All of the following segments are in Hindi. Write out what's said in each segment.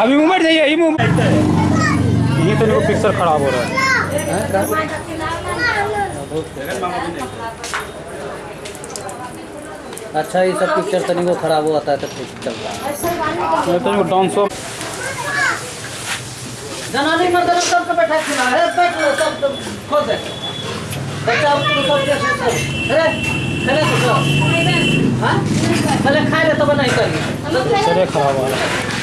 अभी मूवमेंट चाहिए ये मूवमेंट ये तो देखो पिक्चर खराब हो रहा है। अच्छा ये सब पिक्चर तनी को खराब होता है तो फिर चलता है। ये तो डांसो जनानी मर्द सबको बैठा खिला है। बैठ लो सब तुम खोल दे। बच्चा तुम सब कैसे सब अरे! खेले तो हाँ? खाए ले तब नहीं करिए पिक्चर खराब है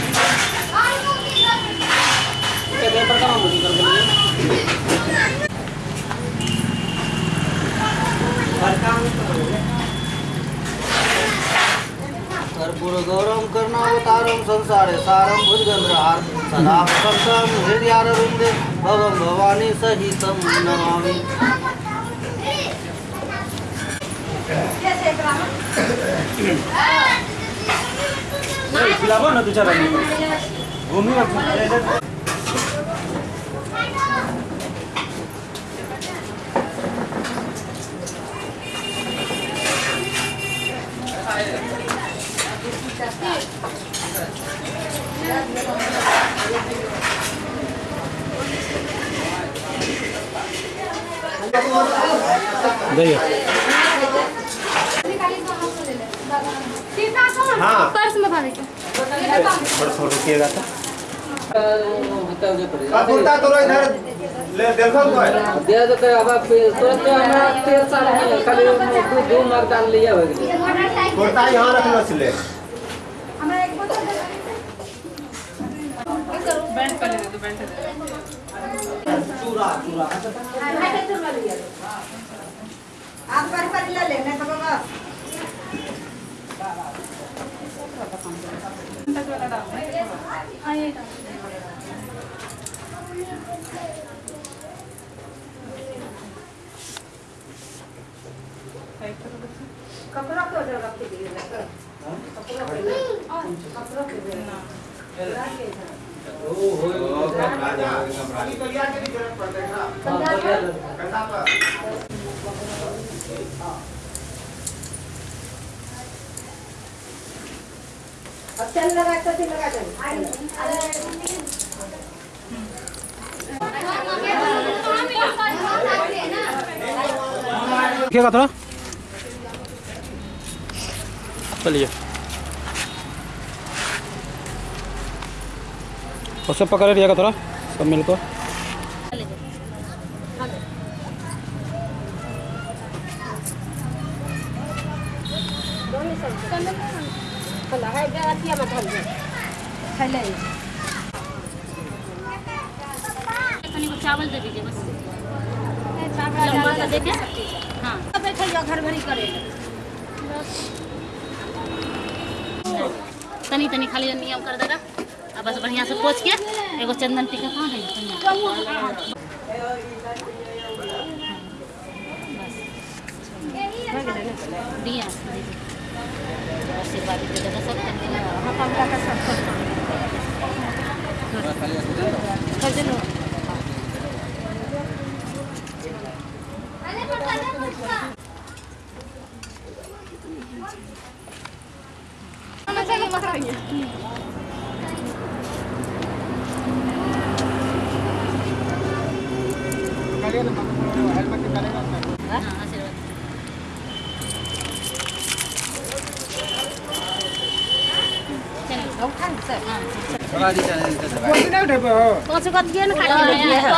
के पेपर का मुझे कर बोलिए कर्पूर गौरम कर्णावतारम संसारे सारम भुजगंधरहार सदा वसंतम हृदयारविंदे भवम भवानी सहितम नमामि। खिलाओ ना दो चार घूमी जाइए हाँ। पर्स में भाभी भर के रुकिएगा तो। कुर्ता तोरो इधर। ले देखो कोई दे देते अब तुरंत हमरा तेल साल में खाली दू दू मार्क डाल लिया हो गया कुर्ता यहाँ रख लो सिले आप पर पर ले ले लेने तो बाबा कपड़ा को जो रख दिए कपड़ा कपड़ा को राजा खाली कलिया के नहीं ज़रूरत पड़ता है। ना कंधा पर अब चल लगा तो चल लगा चल रुकिएगा थोड़ा चलिए उसे पकड़े का थोड़ा सब मिलकर खला है गलतिया मत हल खले तनी को चावल दे दीजिए बस लंबा सा देके हाँ बैठियो घर भरी करे तनी तनी खाली नियम कर देगा अब बस बढ़िया से पोछ के एगो चंदन टीका कहाँ है चंदन? बस। दिया आशीर्वाद दे देगा सब हाँ कमला का सब कर देलो हाँ आशीर्वाद चलो उठा सर हाँ कौन से बात ये ना खाली लगी है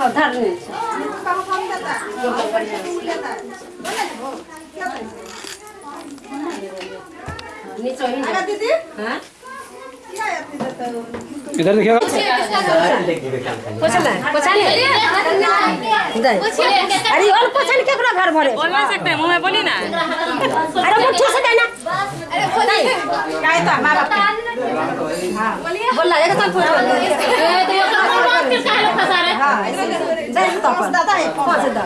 उधर नहीं नीचे ही दीदी हाँ क्या है इधर देखिएगा पोछला पोछा ले दे अरे और पोछा नहीं केकरा घर भरे बोल नहीं सकते मुँह में बोली ना अरे मुट्ठी से देना अरे काय तो माँ बाप हाँ बोला एक तो पोछ हाँ दे तो पर दादा है पोछ दा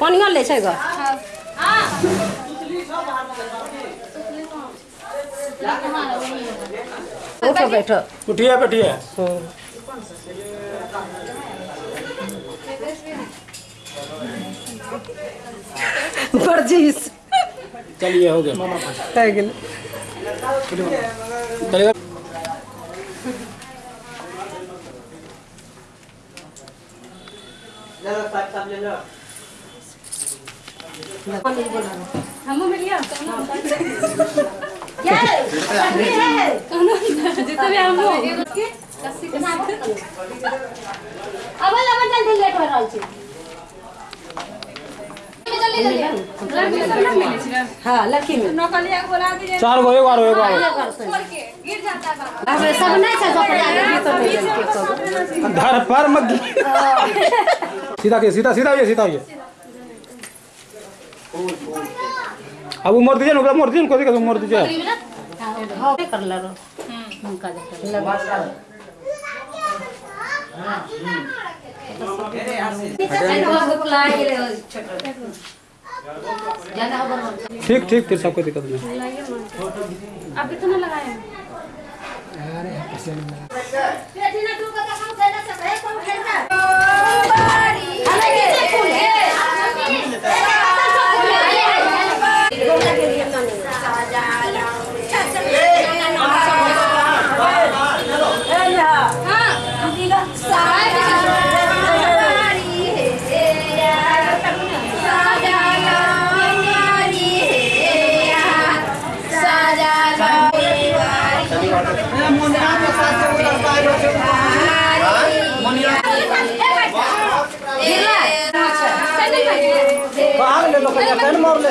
पानी ले छै ग उठो बैठो। उठिए बैठिए परजीस। चलिए हो गया। हो चलिएगा हमू मिलिया जितना भी हमू अब लगन जल्दी लेट हो रहल छै हाँ लड़की में चार गो एगो आरो एगो आरो सब तो नहीं के सब धर पर मत सीधा के सीधा सीधा ये सीधा ये अब मोड़ दीजिए ओकरा मोड़ दीजिए ना कोई मोड़ दीजिए। ठीक ठीक, फिर सब कोई दिक्कत नहीं आप कितना लगाए बाहर ले लो कहीं पेन मार ले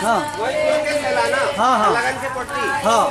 हाँ। हाँ, हाँ। हाँ।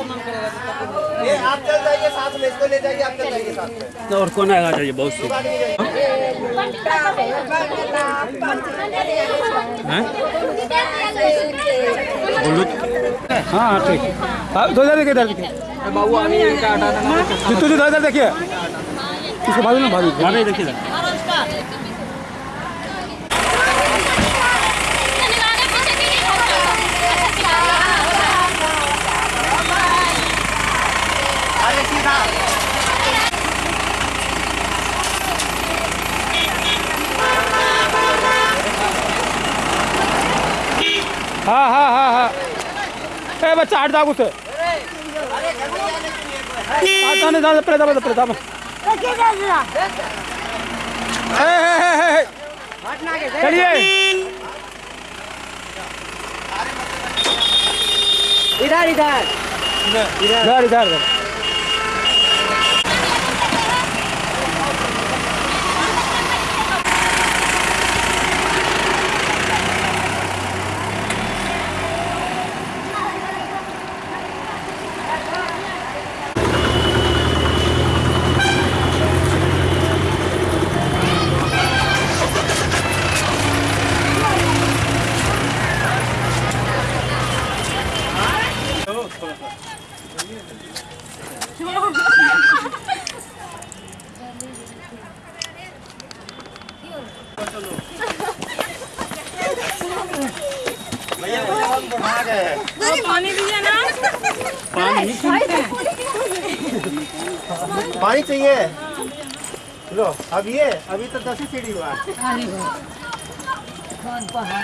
आप चल जाइए साथ में इसको ले जाइए आप चल जाइए साथ में। और कौन आएगा चाहिए बहुत से। हाँ? हाँ ठीक। है तो इधर देखिए इधर देखिए बाबू जितू जी इसको भाभी ना भाभी। भाभी देखिए। हाँ हाँ हाँ हाँ। ए बच्चा हट जाओ कुछ प्रताप प्रताप पहले दबा पहले दबा। चलिए। इधर इधर। इधर इधर इधर। अब ये अभी तो दस ही सीढ़ी हुआ। है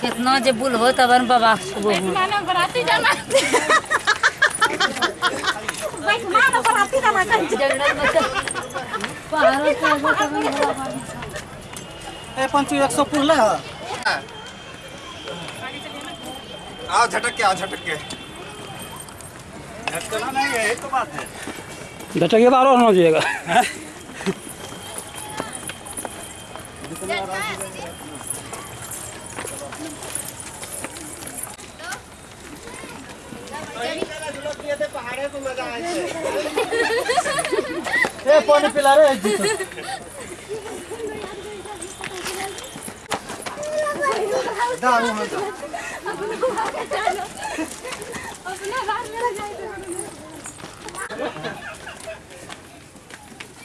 कितना जे बुल हो तब बाबा। हो ए पंचू एक सौ पुरले आओ झटक के आओ झटक के। झटकना नहीं है तो बात है। झटके बारह होना चाहिएगा पहाड़े को मज़ा आए ए पानी पिला रे जीतो दारू हो जा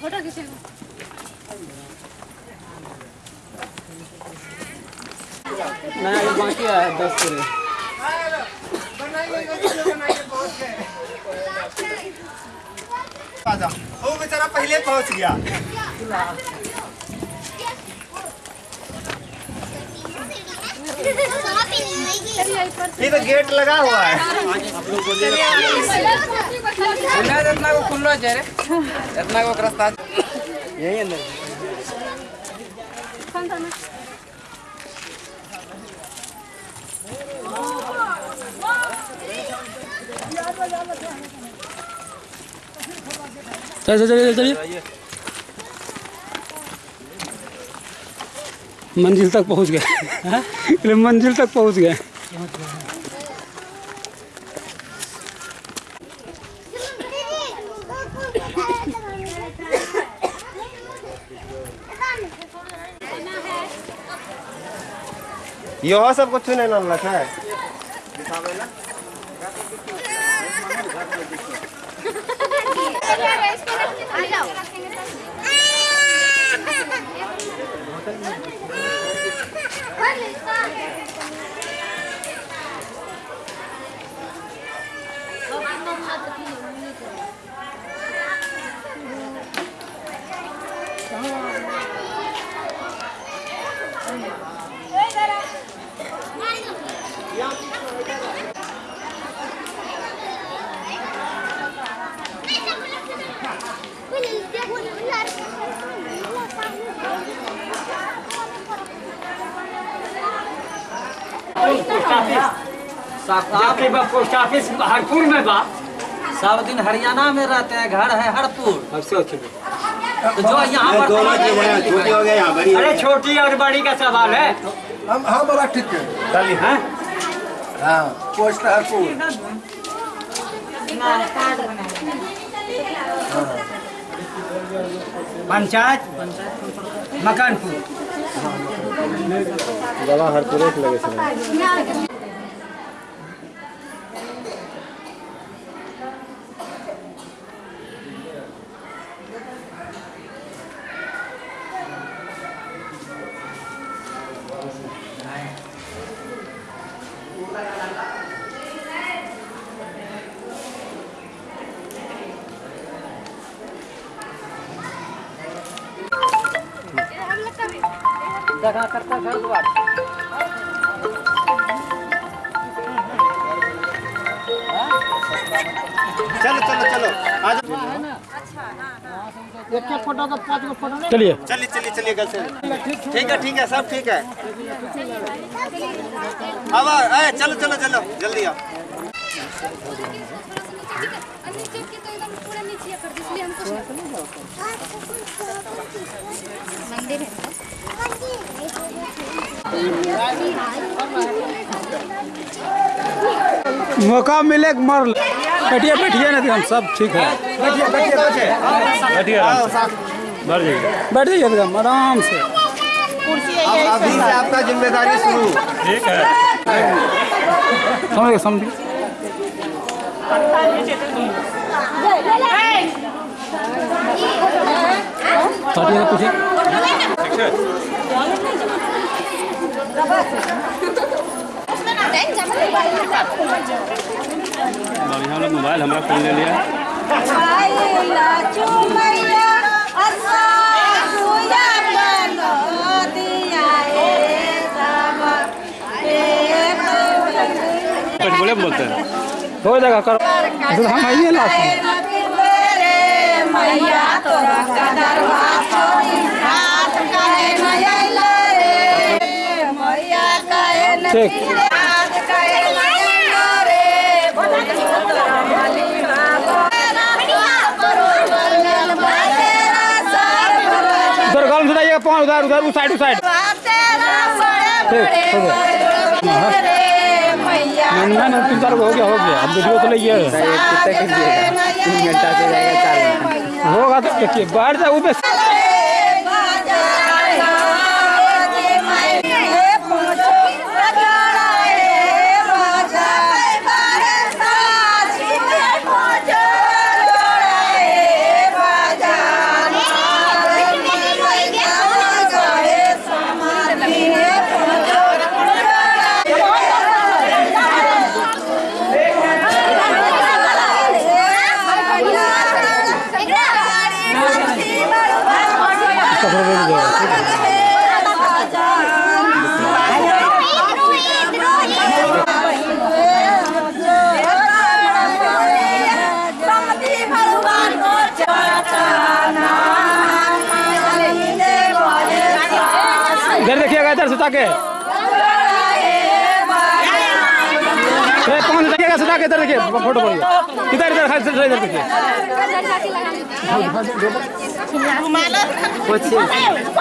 फ़ोटो खींचे नया ये बाकी है दस पूरे आजा। वो बेचारा पहले पहुँच गया। ये तो गेट लगा हुआ है। जितना को खुलना चाहिए इतना को रास्ता यही अंदर। चलिए चलिए चलिए मंजिल तक पहुँच गए। मंजिल तक पहुँच गए। यो सब कुछ नहीं है पोस्ट ऑफ़िस हरपुर में बा सब दिन हरियाणा में रहते हैं घर है हरपुर। तो जो यहाँ पर दोनों छोटी हो गया यहाँ बड़ी अरे छोटी और बड़ी का सवाल है। हम हाँ बोला ठीक है। डाली हैं? हाँ पोस्ट हरपुर। पंचायत? मकानपुर। दवा हर पूरे लगे जगह करता घर द्वार चलो चलो चलो। आज एक एक फ़ोटो का पाँच गो फ़ोटो नहीं? चलिए। चलिए चलिए चलिए घर से। ठीक है ठीक है सब ठीक है। अब आए चलो चलो चलो। जल्दी आओ। नीचे के तो एकदम पूरा नीचे कर दी इसलिए हमको मंदिर है मौका मिले मर बैठिए बैठिए ना हम सब ठीक है। बैठिए बैठ जाइए। बैठ जाइए एकदम आराम से। अभी से आपका ज़िम्मेदारी शुरू। ठीक है। समझ गए समझ गए सटिए पूछे बढ़िया मोबाइल हमारा फ़ोन ले लिया बोले बोलते हैं हो जाएगा करो हम आइए लास्ट मैया जाइएगा पाँव उधर उधर उस साइड उस साइड। ठीक हो नहीं नहीं, तीन चार हो गया हो गया। अब वीडियो तो लेइए होगा तो देखिए बाहर जाओ देखिएगा इधर सुता के अरे कौन से देखिएगा सुता के इधर देखिए फ़ोटो बढ़िया इधर इधर इधर इधर इधर देखिए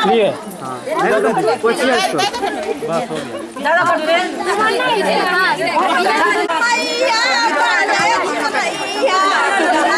लिए इधर का हो गया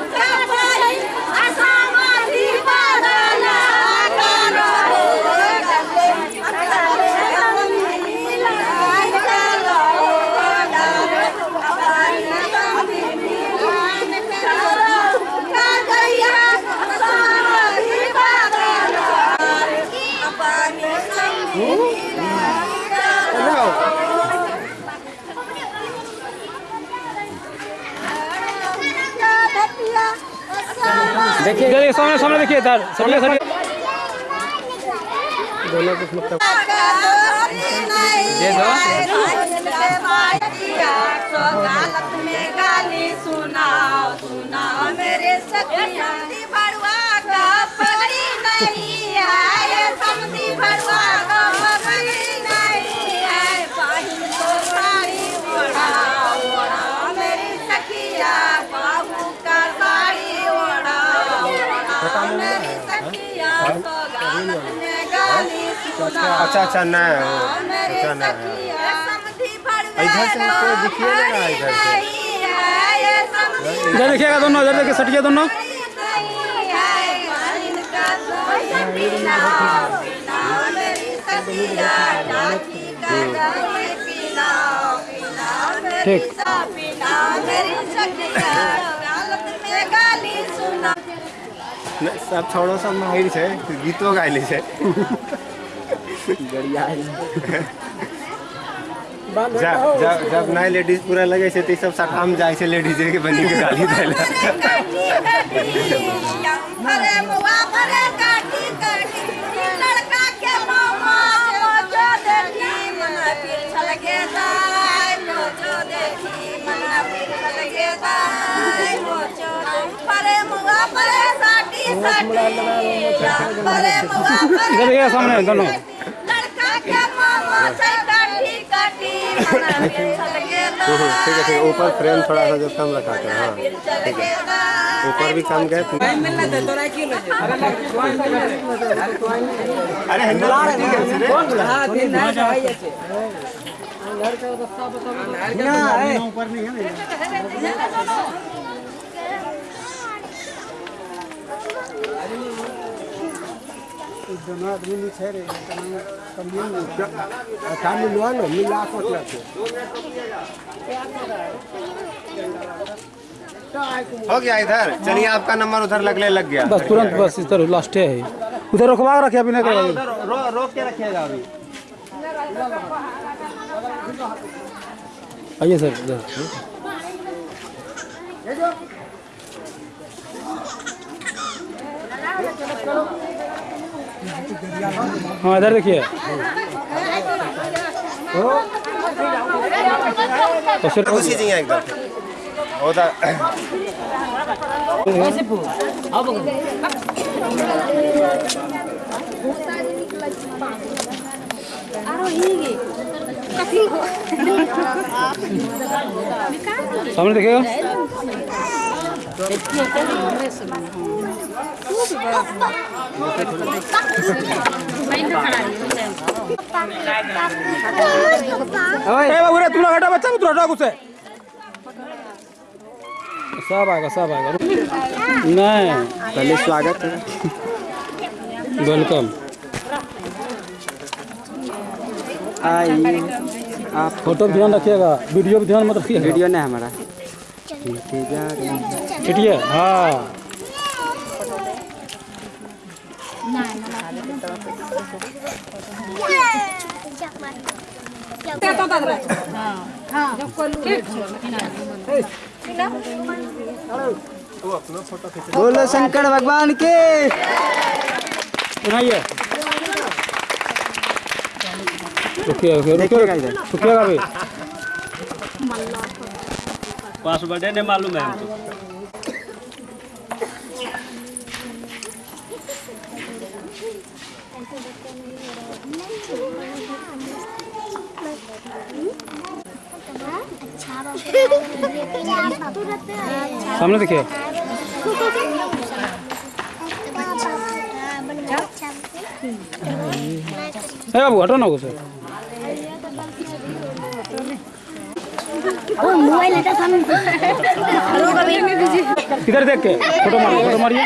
देखिए। सामने सामने देखिए इधर सरिया सरिया दोनों कुछ मतलब में गाली सुनाओ सुनाओ मेरे सखिया भड़वा का पगड़ी नहीं है। समझी भड़वा का अच्छा अच्छा नहीं हो मेरे अच्छा नहीं है। सखिया समझी भड़वा इधर से कोई दिखिए ना इधर से। है इधर देखिएगा दोनों इधर देखिए सटिए दोनों। ठीक। सब छोड़ो सब माहिर छै गीतो गाइले छै जब जब जब नए लेडीज़ पूरा लगे से तो सब सटाम जाए से लेडीज़ के बनी के गाली देला अरे मवा काटी काटी लड़का के मामा देखी फिर देखी फिर साटी साटी सामने दोनों ठीक है ठीक है ऊपर फ्रेम थोड़ा सा जो कम रखा था हाँ चल गेला ऊपर भी कम गए अरे ऊपर नहीं है दोनों आदमी नीचे रे कमियन काम मिलवा लो मिला को हो गया इधर। चलिए आपका नंबर उधर लगने लग गया। बस तुरंत बस इधर लास्ट है उधर रुकवा के रखिए अभी नहीं करेंगे उधर रोक के रखिएगा अभी। आइए सर इधर। हाँ इधर देखिए। तो उसी जगह एकदम उधर सामने देखिएगा। बाबू तू ना हटा बच्चा तू हटा गुस्से सब आएगा सब आएगा नहीं पहले स्वागत है वेलकम. आइए आप फ़ोटो भी ध्यान रखिएगा वीडियो भी ध्यान मत रखिएगा। वीडियो नहीं हमारा। इंतज़ार चिटिए हाँ। बोलो शंकर भगवान के। सुनाइए। रुकिए रुकिए देखिएगा रुकिए इधर। रुकिएगा अभी पासवर्ड है नहीं मालूम है हमको। सामने देखिए। बाबू हटो ना गुस्से इधर देख के? फ़ोटो मारिए फ़ोटो मारिए।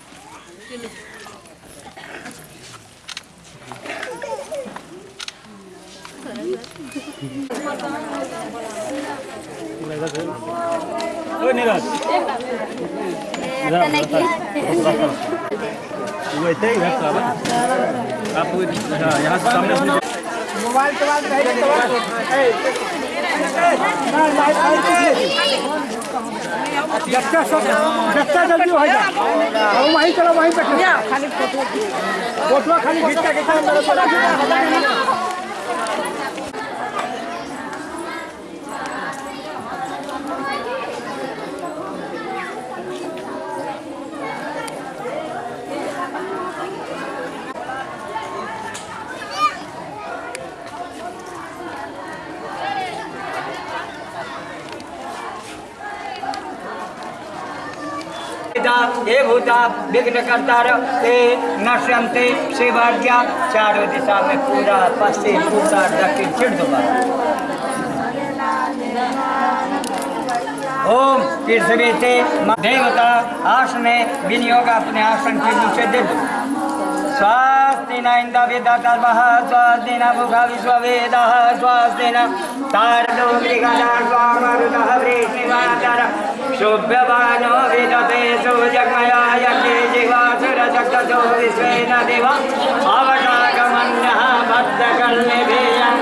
सामने से सब जब जल्दी हो जाए अब वहीं चलो वहीं पे खाली फ़ोटो फ़ोटो खाली खींच के हे भूता, विघ्न करता ते नश्यंते शिवाज्ञा चारों दिशा में पूरा, पश्चिम, उत्तर, दक्षिण छिड़ दो ओम पृथ्वी से देवता आसने विनियोग अपने आसन के नीचे दे दो। विदतर्मः स्वास्ति न विश्ववेदः स्वास्ति न मृगणा स्वामरुतः वृष्णिवाचर शुभ्यवानो विदते सुजगमया यज्ञे जिह्वासुरचक्र ततो विश्वेन देव अवटागमन्यः बद्धकर्णिभियं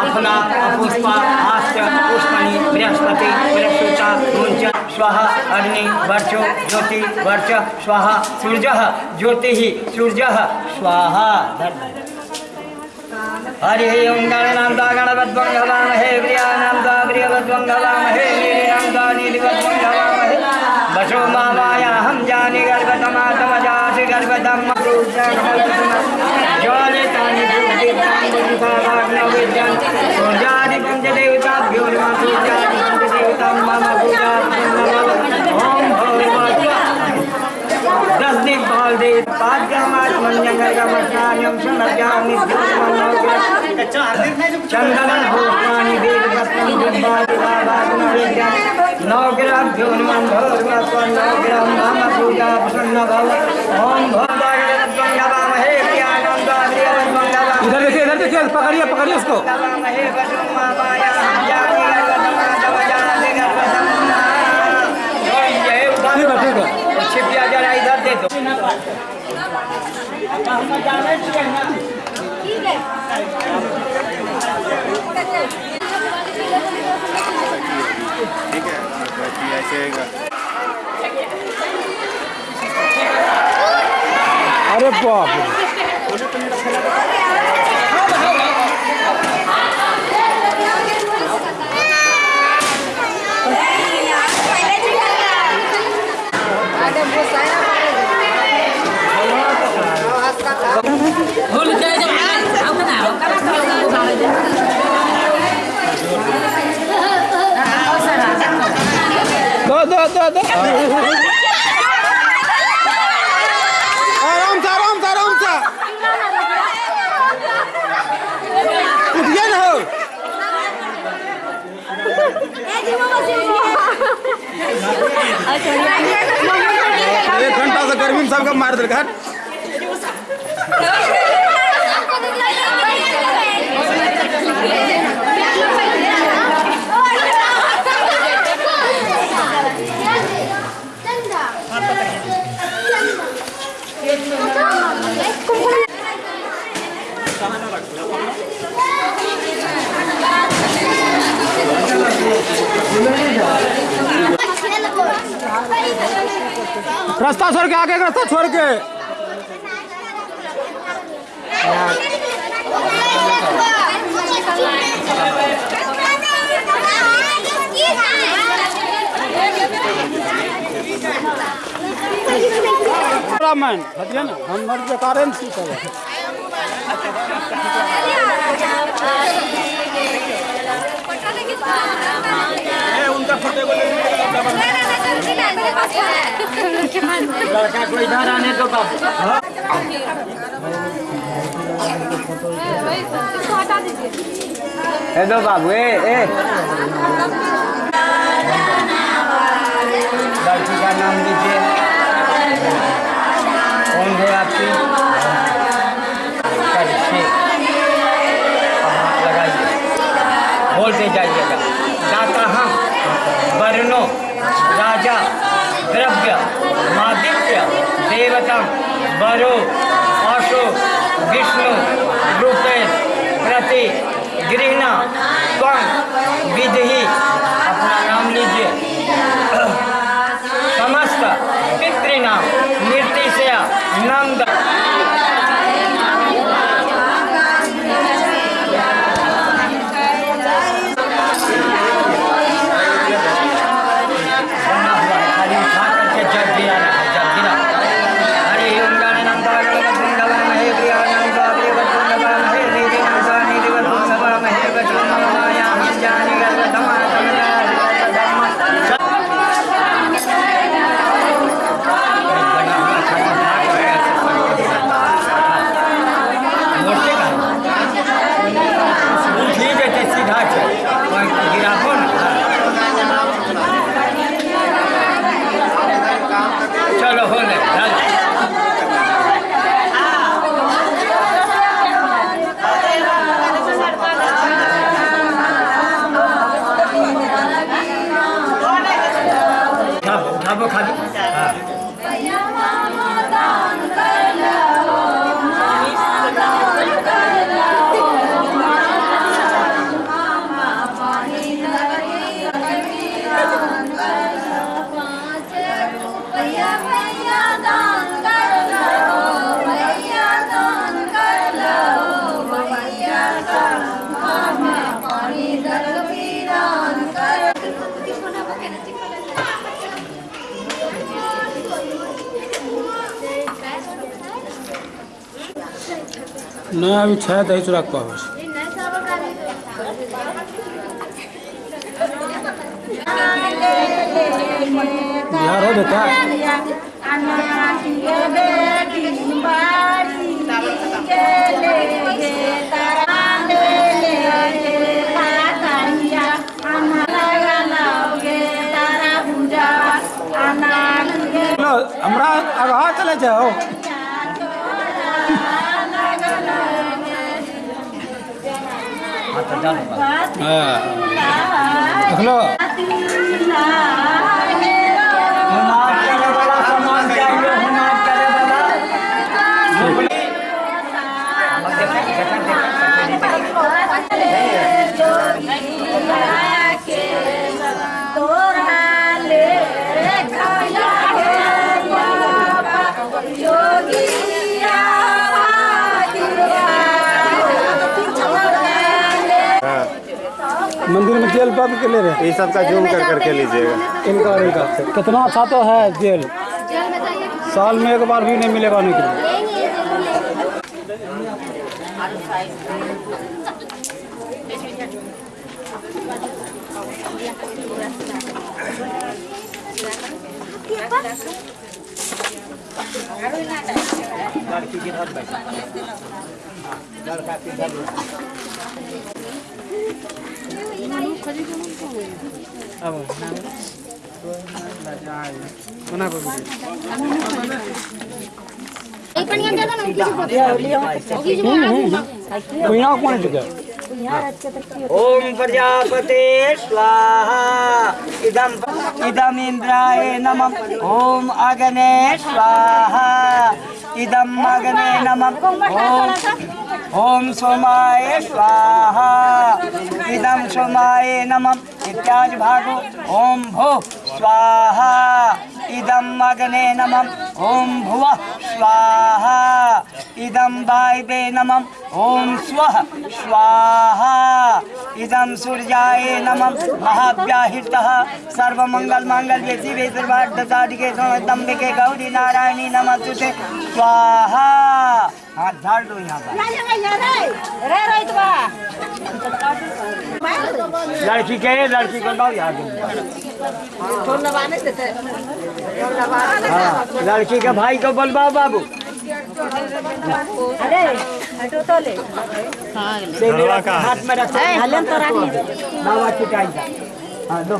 अपना बृहस्पति अग्नि वर्चो ज्योति वर्च स्वः सूर्यः ज्योतिः सूर्यः स्वाहा हरि ओं गणनां दा गणपद्वं गवामहे प्रियाणां दा प्रियवद्वं गवामहे नीलिनां दा नीलिवद्वं गवामहे वशो मामायाहं जानि गर्भतमातमजासि गर्भतं ज्वालितानि विद्यान् सूर्यादिकं च देवताभ्यो नमः सूर्यादिकं च देवतां मम पूजा ॐ भगवत्वा दस दिन पाल दे पाँच ग्रामाज मस्तानियम सुनज्ञानी चंदन भूषणानि वेद रत्नं दिव्यानि भावाग्न विद्या नौ ग्राम भ्योन्मन भोर्व स्वर्ण ग्राम मम पूजा प्रसन्न भव प्रियानंद देवं मंगलम इधर देखिए इधर देखिए पकड़िए पकड़िए उसको। नवामहे वसुं माया जाति गर्भतमादवजाति गर्भतमा जय उदार ठीक है। ठीक है। छिपिया जरा इधर दे दो ठीक है बैठिए ऐसे अरे बाप दो दो दो दो आराम से आराम से आराम से उठिए ना हो एक घंटा से गर्मी में सबका मार दिल रास्ता छोड़ के आगे रास्ता छोड़ के। रामायण हटिए ना हम मर बेकारे में की करे उनका लड़का को इधर आने दो ए दो बाबू ए लड़की का नाम लीजिए कौन है आपकी? वरो अशोक विष्णु रूपे प्रति गृहणा विधि अपना नाम लीजिए। contact. नहीं अभी दही चूड़ा के पास बिहार हो बेटा हमरा आगाँ चले जाओ हाँ देख लो जेल के ले रहे ये सब का जूम कर करके लीजिएगा। इनका और इनका। कितना अच्छा तो है जेल। साल में एक बार भी नहीं मिलेगा नहीं के कौन ओम प्रजापते स्वाहा इदम इदम नमः ओम अग्ने स्वाहा इदम अग्ने नमः ओम ओम सोमाय स्वाहा। इदम सोमाय नमः इत्यादि भागो। ओम भो स्वाहा। इदम अग्ने नमः। ओम भुवः स्वाहा। इदम वायवे नमः। ओम स्वः स्वाहा। इदम सूर्याय नमः। महाव्याहृतः। सर्वमंगल मांगल्ये शिवे सर्वार्थसाधिके समदम्बिके गौरी नारायणी नमस्तुते स्वाहा। हाथ झाड़ दो यहाँ पर। लड़की के लड़की को दो यहाँ हाँ लड़की के भाई को बोलवाओ बाबू। हाथ में रखो बाबा की टाइम हाँ दो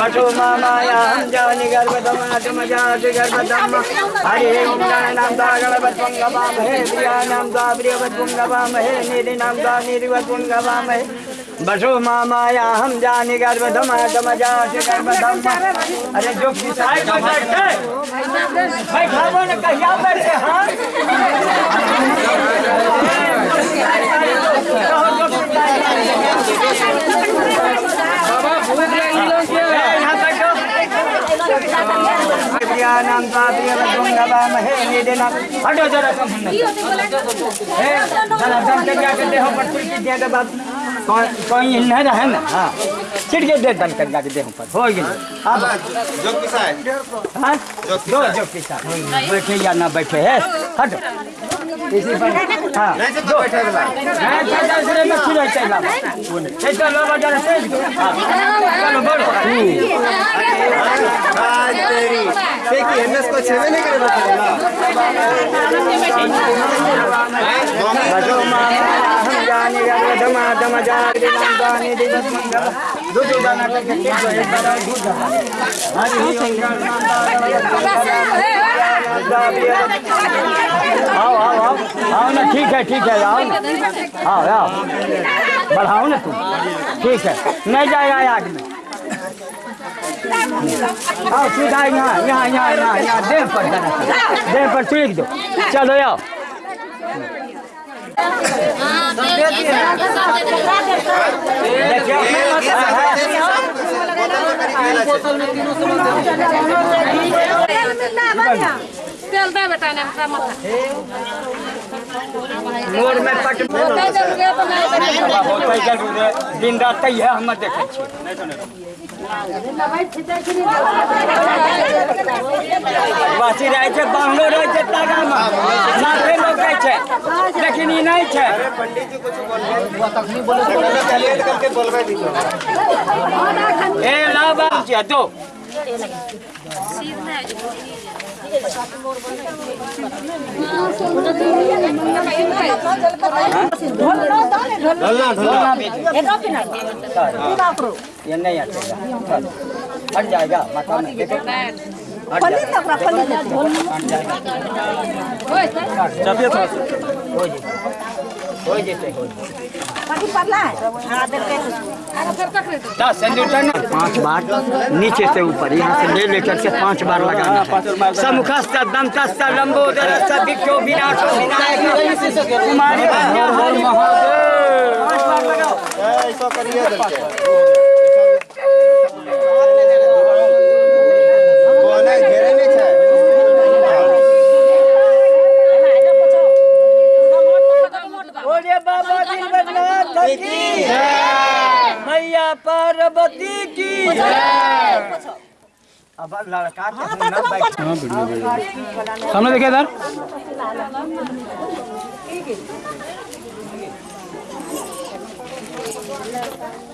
बटो मामाया जानी नाम दा गणपत पुंगवा महे प्रिया नाम दा प्रियवत पुंगवा महे निधि नाम दा निधिवत पुंगवा महे बसो मामाया हम जानी जाति गर्भदम अरे जो किसाई को बैठे बैठावो न कहिया बैठे हाँ यहाँ बैठो प्रियानाम महे निदेना हटो जरा। कम हे जरा दम के क्या करते हो पर छिड़के दिया के बाद कोई न रहे ना? हाँ। छिड़के दे दम कर के देह पर। हो गई अब जो किसा है? हाँ दो जो किसा बैठे या ना बैठे है? हटो। इसी पर हाँ। नहीं तो बैठे वाला हाँ चल दूसरे में चला चलो लो जरा तेज चलो बढ़ो आज तेरी देखिए एमएस को छेवे नहीं करे बता जाने दिवस मंगल दूध दो एक बार दूध हरि आओ आओ आओ आओ ना ठीक है ठीक है आओ ना आओ आओ बढ़ाओ ना तुम ठीक है नहीं जाएगा आग में आओ सीधा यहाँ यहाँ यहाँ यहाँ देह पर देह पर छिड़क दो चलो आओ तेल दे बेटा ने हमरा माथा मोर में पट ज़रूर दिन रात तैये हम देखै छी वासी रहै छै बांग्लो रहै छै तागामे। माथे लोकै छै लेकिन ई नहीं छै ए ला बाबू जी दो ये नहीं आएगा हट जाएगा माता में देखे हट जाएगा हट जाएगा चापिए थोड़ा सा हो। जेते हो जेते हो दस सेंटीमीटर ना पाँच बार नीचे से ऊपर यहाँ से ले लेकर के पाँच बार लगाना है। समुखस्थ दंतस्थ लंबोदर विक्षो विनाशो विनायक कुमारी हर महादेव। पाँच बार लगाओ। बोलिए मैया पार्वती की अब लड़का सामने देखे इधर। Thank you.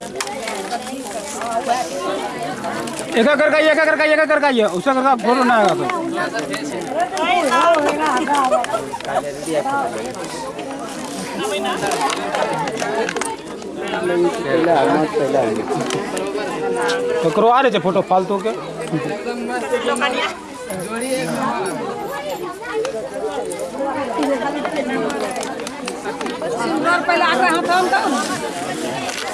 एक कर गाइए एक कर गाइए एक कर गाइए उसका करके फ़ोटो ना आएगा कोई तो करवा रहे थे फ़ोटो फालतू के.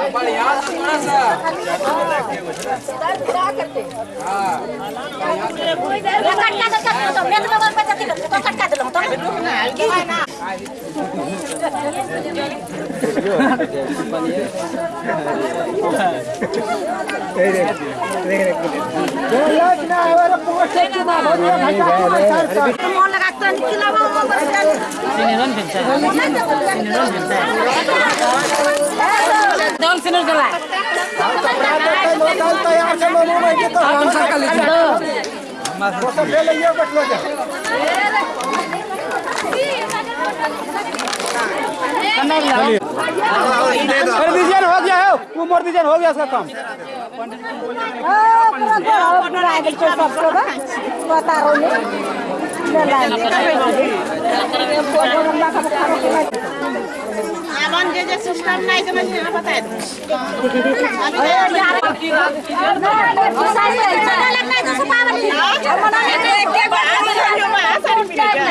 बगालो कटलो छे कैमरा चलाबो पानी से बैठी रहते खाइए ना पारे कर दीजिए ना, हो गया है वो मोड़ दीजिए ना, हो गया इसका काम आवन जे जे सिस्टम नहीं समझ में बताए Thank you.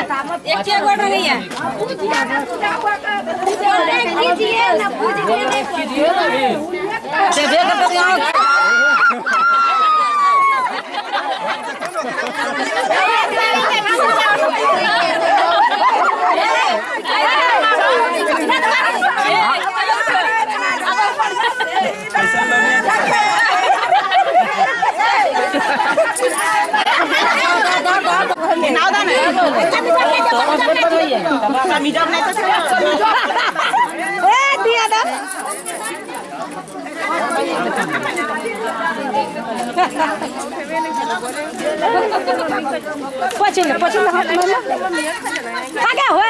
ए दिया दो पछिल्लो पछिल्लो काका हो দিয়া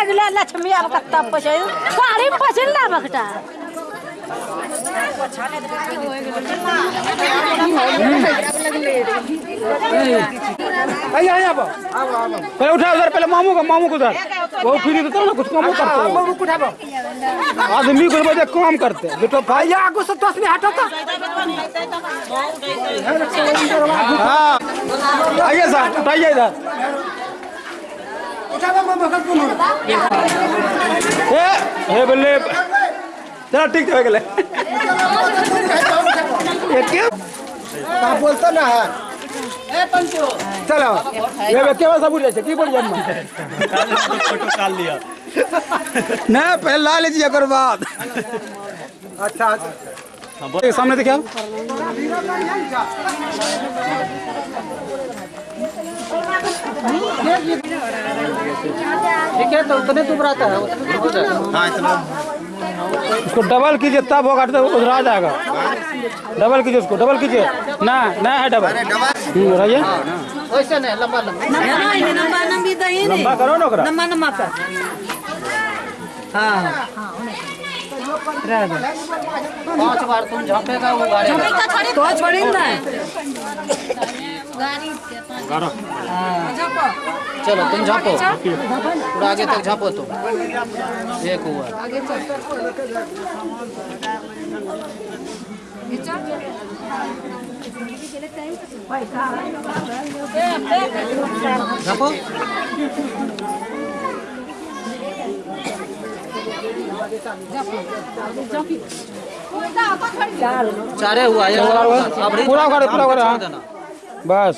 गुला लक्ष्मी अब कत्ता पछिल्लो साडी आइए आइए आप पहले उठा उधर पहले मामू का मामू को उधर। वो फ्री तो ना कुछ काम करते हो। मामू को उठाबो। आदमी को बजे काम करते जो तो भाई आगो से में हटो तो। हाँ। आइए सर उठाइए इधर। ए हे बल्ले चलो ठीक है गले ये क्या? बोलता ना है। चलो ये सब उड़े की बोल जन्म फ़ोटो काल लिया ना पहले ला लीजिए अगर बात। अच्छा। सामने देखिए ठीक है तो उतने तुम रहता है उतने हाँ। इतना। उसको डबल कीजिए तब होगा तो उधर आ जाएगा। डबल कीजिए उसको डबल कीजिए। ना ना है डबल हम्म, रहिए वैसे नहीं लंबा लंबा। नम्बर नम्बी दही लंबा करो ना ओकरा। नम्बर पाँच बार तुम झपेगा वो गाड़ेगा तो छोड़ी ना चलो, तुम झापो पूरा आगे तक झापो तुम एक हुआ झापो। चारे हुआ ये अब पूरा उखाड़े, पूरा उखाड़े, हाँ। बस।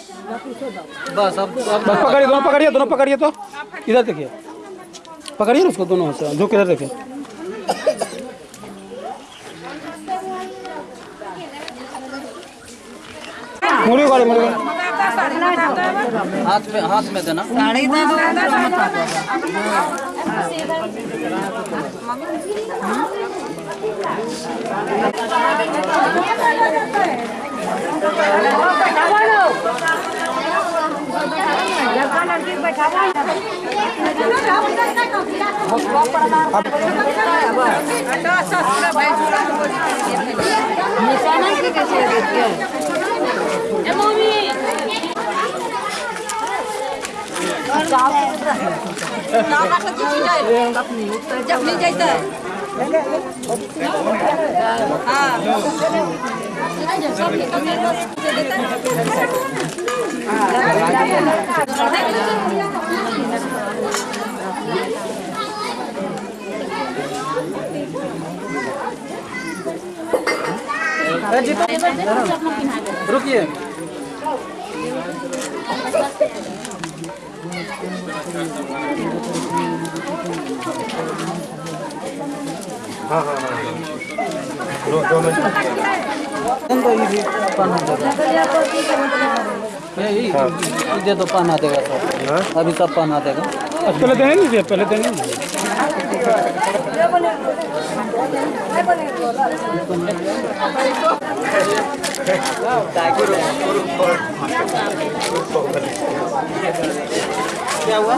बस अब बस पकड़िए दोनों पकड़िए दोनों पकड़िए तो। इधर देखिए। पकड़िए उसको दोनों से झुक इधर देखिए मुड़ी गाड़ी मुड़ी हाथ में हाथ में देना। ए मम्मी जखनी जैते रुकिए दो पन्ना देगा दे दो पन्ना देगा सब अभी सब पन्ना देगा पहले देने नहीं दिए पहले देने दिए क्या हुआ?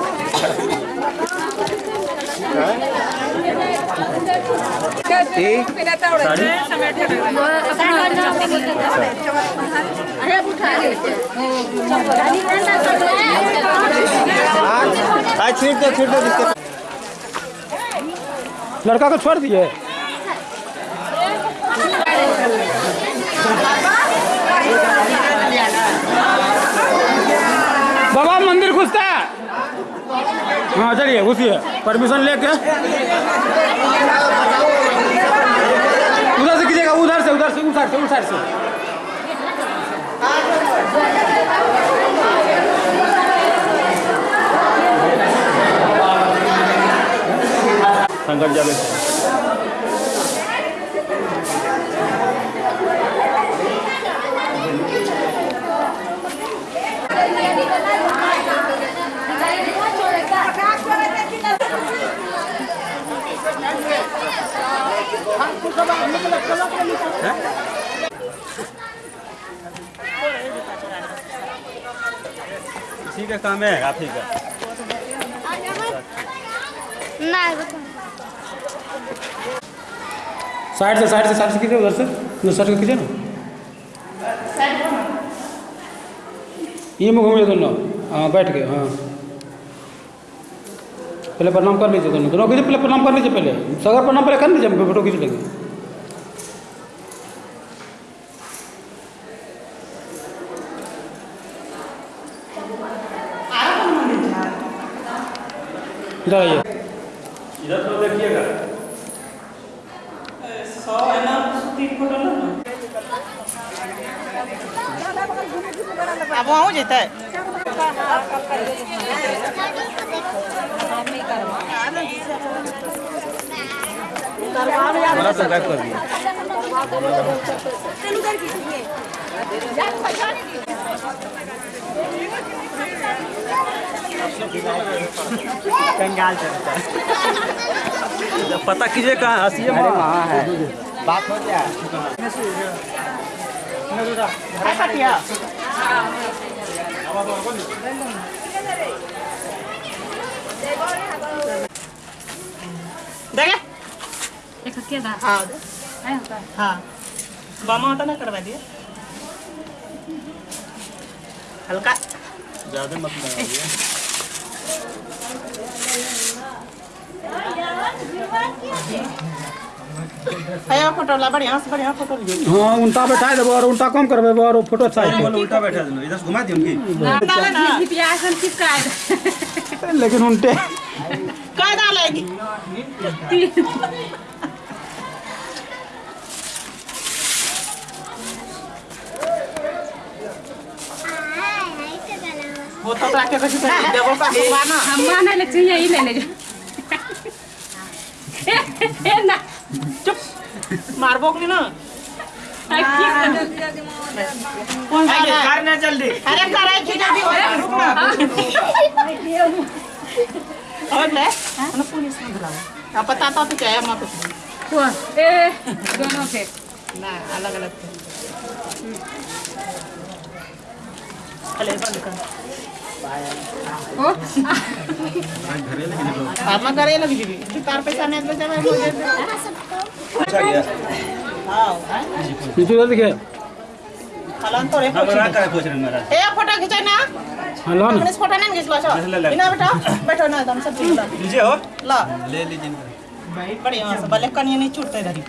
आज छीट दो छीट दो लड़का को छोड़ दिए। बाबा मंदिर घुसता है। हाँ चलिए घुसिए परमिशन लेके। उधर से कीजिएगा, उधर से उधर से उधर से उधर से। संकट जावे इसी का काम है। आप ही। का साइड से साइड से साइड से खींचे उधर से? साइड से। खींचे ना ये में घूमिए दोनों। हाँ बैठ गए हाँ। पहले प्रणाम कर लीजिए दोनों दोनों कीजिए पहले प्रणाम कर लीजिए पहले। सगर प्रणाम पहले कर लीजिए हम फ़ोटो खींच लेंगे इधर आइए। इधर तो देखिएगा अब वहाँ जेतै हमारा तो गायब कर दिया कंगाल चलता पता कीजिए कहाँ हंसिए वहाँ है। बात हो गया। ऐसा किया? देखे? एक हाँ। हाँ। बामा होता ना करवा दिए हल्का। ज़्यादा मत लगाइए है फ़ोटो ला बढ़िया से बढ़िया फ़ोटो लीजिए। हाँ बैठा देबो और कम करबे और फ़ोटो अच्छा बोलो उल्टा बैठा दो इधर से घुमा दियो उनकी। डाले ना पियासन चिपका लेकिन डालेगी वो तो राके कछु देवो का ना हम माने ले चाहिए ही ले ले ए ना। चुप। मारबो कि ना। कौन सा करना जल्दी। अरे करे की जल्दी हो रुक ना। और ले। ना पुलिस में बुलाओ अब पता तो क्या है ए दोनों ना अलग अलग थे। चले बंद कर। ओ हम करे लगी जी तू तार पैसा नहीं दे जब हो जाए अच्छा गया हाँ नीचे उधर देखिए हलन तो रे. हम करे पूछ रहे महाराज ए फ़ोटो खिंचाई ना. हाँ लो फ़ोटो नहीं खिंचलो छो ले। बिना बेटा बैठो ना एकदम सब लीजिए हो? ला. ले लीजिए भाई बढ़िया से भले कनिए नहीं छूटते धरी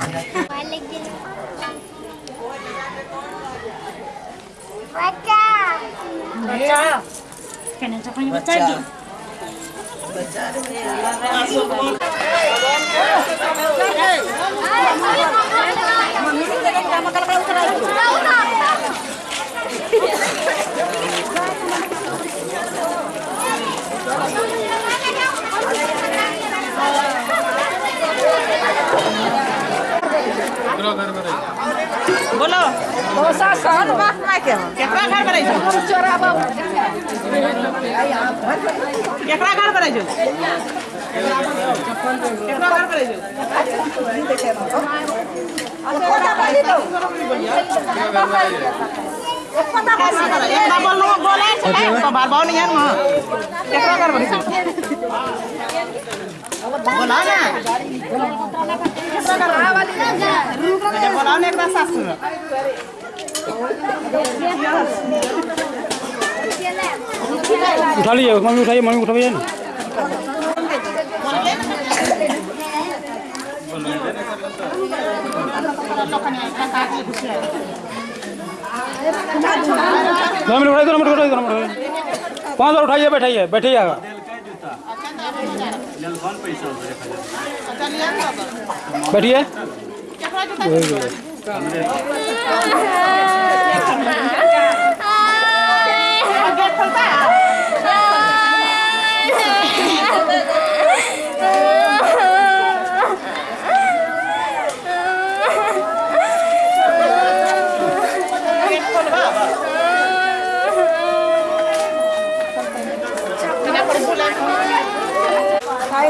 कहने तो कोई बच्चा जी बोलो Só no barco naquela. Quer pra cá, peraí, Júlio? Vamos chorar, vamos. Quer pra cá, peraí, Júlio? Quer pra cá, peraí, Júlio? কথা বলি তো কথা বলি এক ডাবল লোক বলে এক তো বাল বাও নিয়ে মা কেকরা কর বলি বলা না কেকরা কর বলা না রুম রে বলা না একটা শাশুড় उठा लीजिए मम्मी उठाइए मम्मी उठाइए। ना दो उठाइए मिनट उठाइए मिनट पाँच सौ उठाइए, बैठाइए, बैठिए बैठिए। खाई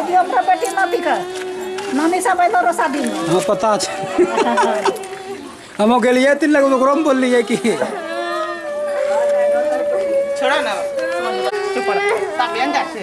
दियो बिका नानी सब अयलो रो शादी में हाँ पता छै। हम गेलियै तीन लग ओकरो में बोललियै कि छोड़ा ना चुप रह ताक अंदर से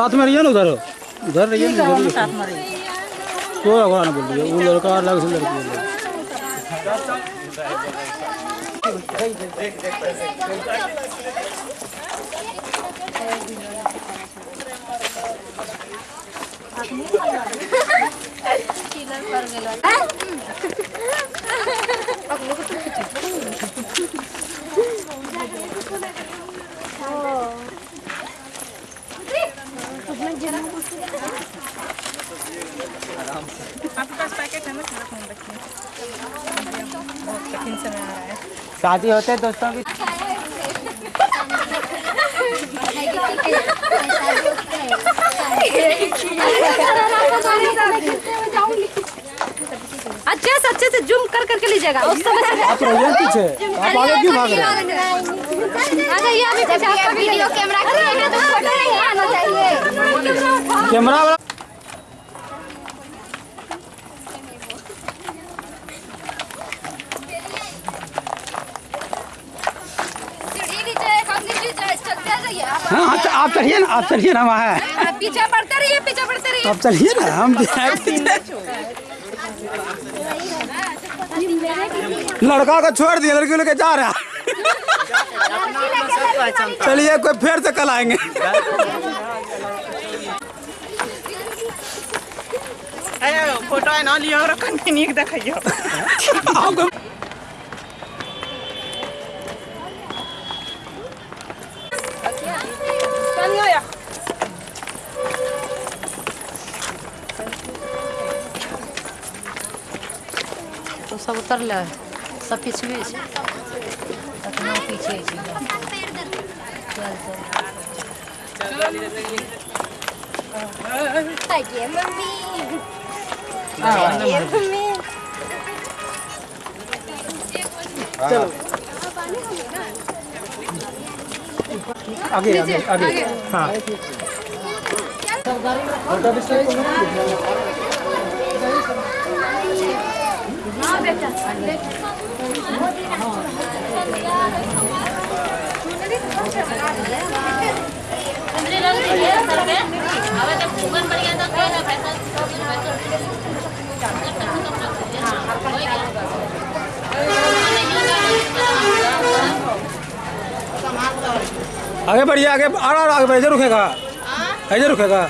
साथ में रहिए ना उधर। उधर रहिए ना उधर ना साथ में रही तो ओकरा ना बोलिए वो लड़का अलग से लड़की अलग शादी होते दोस्तों की अच्छे से अच्छे से जूम कर करके लीजिएगा उस समय से। आप रहिए पीछे। आप आगे क्यों भाग रहे हैं? आ जाइए अभी पीछे आपका वीडियो कैमरा अरे तो फ़ोटो नहीं आना चाहिए। कैमरा वाला सीढ़ी नीचे काफ़ी नीचे चलते जाइए आप हाँ हाँ, तो आप चढ़िए ना वहाँ। पीछे बढ़ते रहिए पीछे बढ़ते रहिए। आप चढ़िए ना हम लड़का को छोड़ दिया लड़की लेके जा रहा। चलिए कोई फिर से कल आएँगे। फ़ोटो है ना लियो रखन के नीक देखियो। आपको उतरल सब पिछवे छै। तखनो पीछे छै चल चल आइए मम्मी। आइए मम्मी। आगे आगे आगे। हाँ अंदर रख दीजिए सर पे अब जब ऊपर पड़ गया तो क्या है पैसा आगे बढ़िए आगे आ रहा आगे बढ़िए रुकेगा। ऐसे रुकेगा।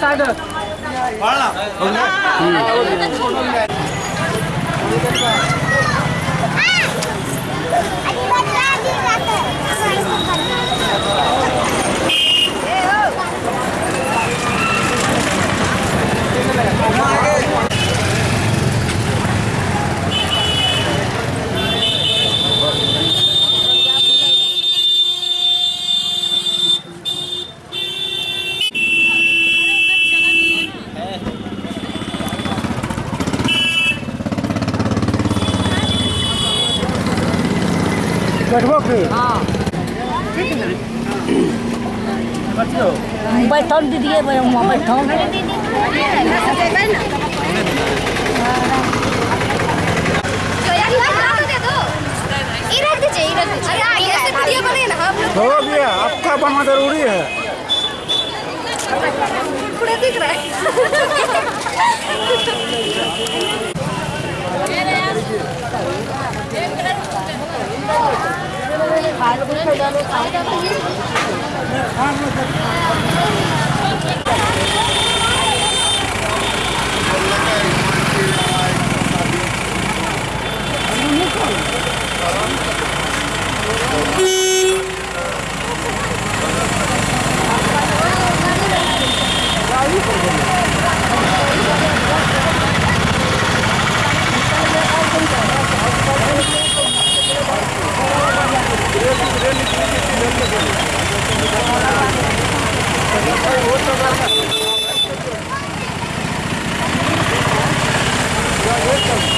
साइड बैठबो फिर बैठल दीजिए बैठल दे दो इधर हो गया आपका बनना ज़रूरी है पूरा दिख रहा है Welcome.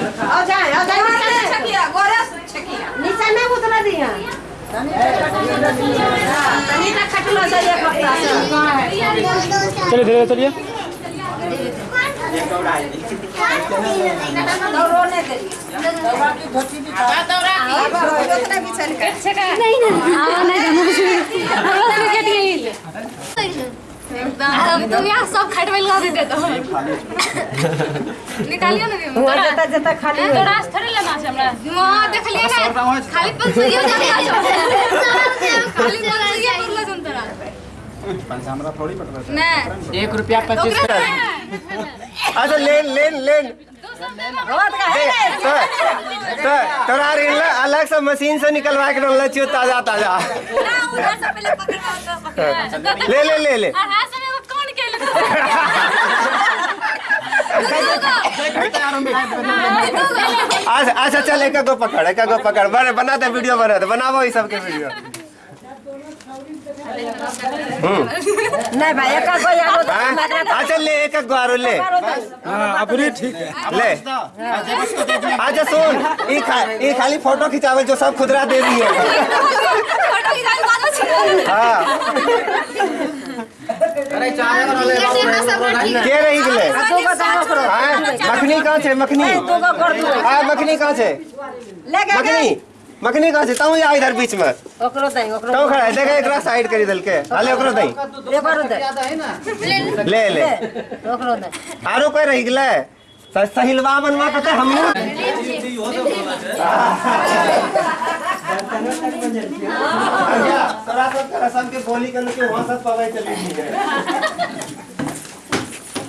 आ जाए आ जाए छकिया गोरा छकिया नीचे में उतर दिया तनी ना खटलो एक हफ़्ता से चलिए धीरे चलिए नहीं नहीं तुम यहाँ सब खट में लगा देते तो निकालियो ना वो जता जता खाली तो रास थोड़े लेना छै हमरा। वहाँ देख ना खाली पंचुरिया जाने आ जाओ खाली पंचुरिया बोलला जन तोरा। पंचामरा थोड़ी पकड़ नहीं एक रुपया पच्चीस अच्छा लेन लेन लेन। तोरा ऋण अलग से मशीन से निकलवा के रखले छियो ताज़ा ताज़ा। ले ले ले ले। अच्छा अच्छा चल एक गो पकड़ एक गो पकड़। बना दे वीडियो बना दे बनाबो ई सबके वीडियो। नहीं भाई एक को यारो हाँ? अच्छा ले एक गो आरो ले। हाँ अपनी ठीक है। ले। अच्छा सुन ई खा ई खाली फ़ोटो खिंचावे जो सब खुदरा दे दी है। फ़ोटो की जान बात छै। हाँ। अरे चाहे कर ले के रही गेले? दो को दानो करो। हाँ मखनी कहाँ छे मखनी? दो को कर दो। हाँ मखनी कहाँ छे? ले गए मखनी? मखनी कहाँ छे तू या इधर बीच में? ओकरो दई ओकरो तू खड़ा है देखे एकरा साइड करी दल के हाले ओकरो दई एकरो दई ले ले ओकरो दई आरो कोई रही गेले स- सहिलवा बनवा कते हमू के रसम के बोली के के वहाँ सब पवे चली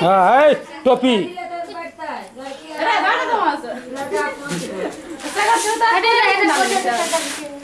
हाँ है टोपी। तो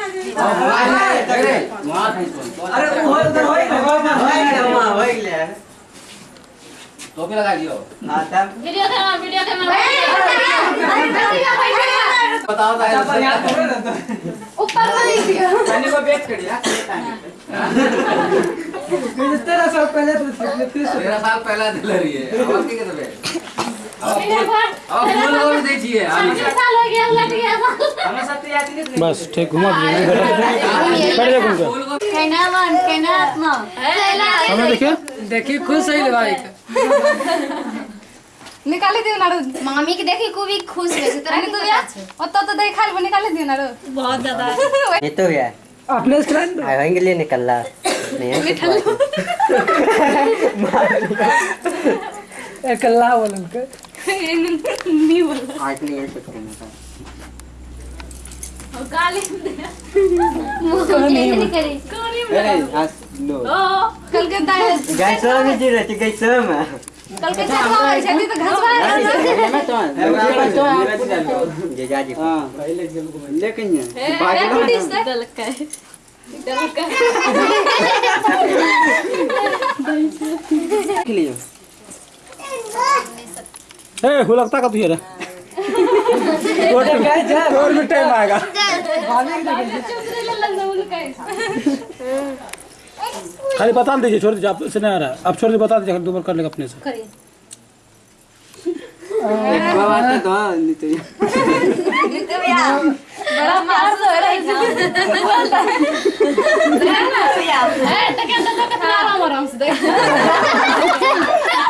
अरे वो उधर होई ना होई गया टोपी लगा दियो हाँ वीडियो कैमरा वीडियो कैमरा बताओ तो ऊपर में लिख को बेच कर यार तेरह साल पहले तो तेरह साल पहला दिल रही है। कहते और छिए साल हो नहीं बस ठीक घुमा के सामने देखिए। देखिए खुश है भाई निकाली दियो नारो। मामी के देखी को भी खुश है। तोरा अरे तो यार ओतो तो देख खाली निकाली दियो नारो। बहुत ज़्यादा ये तो क्या अपने स्टैंड आएँगे लिए निकल रहा नहीं निकल कल्ला बोलन के नहीं बोल आज नहीं ऐसे करना था गाली दे मुँह नहीं करी आज लो कल के दाए गैस में जी रहती गैस में कल के छठवा है छठी तो घसवा ये जा जी हाँ पहले लेकिन है टूटी से दलका है दलका लिए ए हुलकता का रे? और भी टाइम आएगा। खाली बता दीजिए छोड़ दीजिए आप से नहीं आ रहा है। आप छोड़ दीजिए बता दीजिए दो बार कर लेगा अपने से। तो तो बड़ा प्यार से हो रहा है। है तो क्या तो कितना आराम आराम से देख।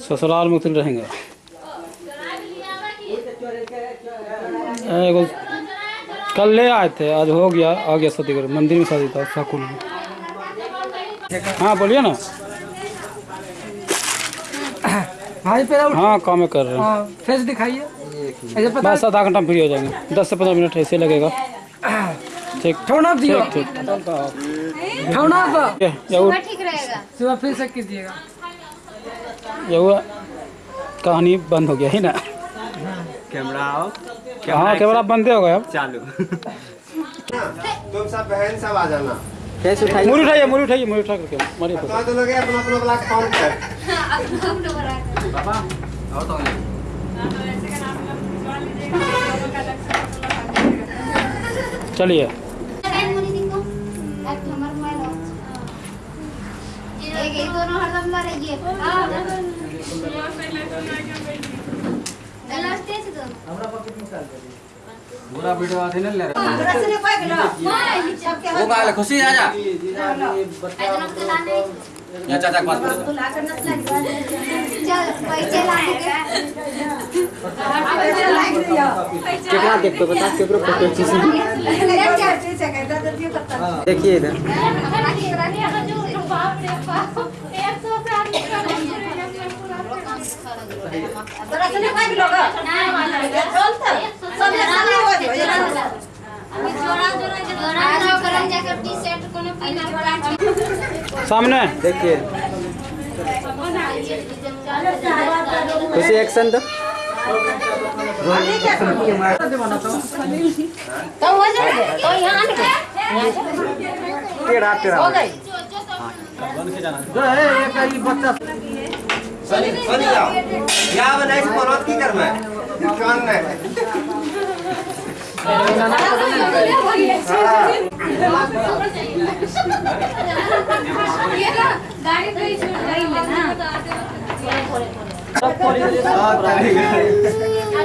ससुराल में उतर रहेंगे। कल ले आए थे, आज हो गया, आ गया शादी मंदिर में शादी था साकुल में। हाँ बोलिए ना। भाई पे हाँ काम कर रहे हैं। हाँ फेस दिखाइए। बस आधा घंटा फ्री हो जाएँगे। दस से पंद्रह मिनट ऐसे लगेगा। ठीक। ठोना दियो ठीक ठीक। ठोना रहेगा। सुबह फिर से कीजिएगा। ये कहानी बंद हो गया है ना? कैमरा आओ। हाँ कैमरा बंद हो गया अब। चालू। तुम सब बहन सब आ जाना। फेस उठाइए मुड़ी उठाइए मुड़ी उठाइए मुड़ी उठा करके मारिए तो तो लोग अपना अपना ब्लॉक काउंट कर। आओ तो चलिए। एक एक दोनों हरदम लड़े ये लास्ट से तो पूरा वीडियो आते नहीं ले रहा रसने पाए गेलो वो गाल खुशी आ जा ऐसा तो लाने यहाँ चाचा के पास पड़े तू ला कर नस लग चल पैसे लाने के ऊपर फ़ोटो खींच क्या चीज़ है तो ये इधर रसने पाए गेलो चल तो सब सामने हो। जाए सामने देखिए खुशी एक्शन तो तो हो जाए तो यहाँ टेढ़ा टेढ़ा हो गई सनी सनी जाओ। या बनाई पर्वत की कर मैं। कान नहीं गाड़ी पे ही। छोड़ गई है। ना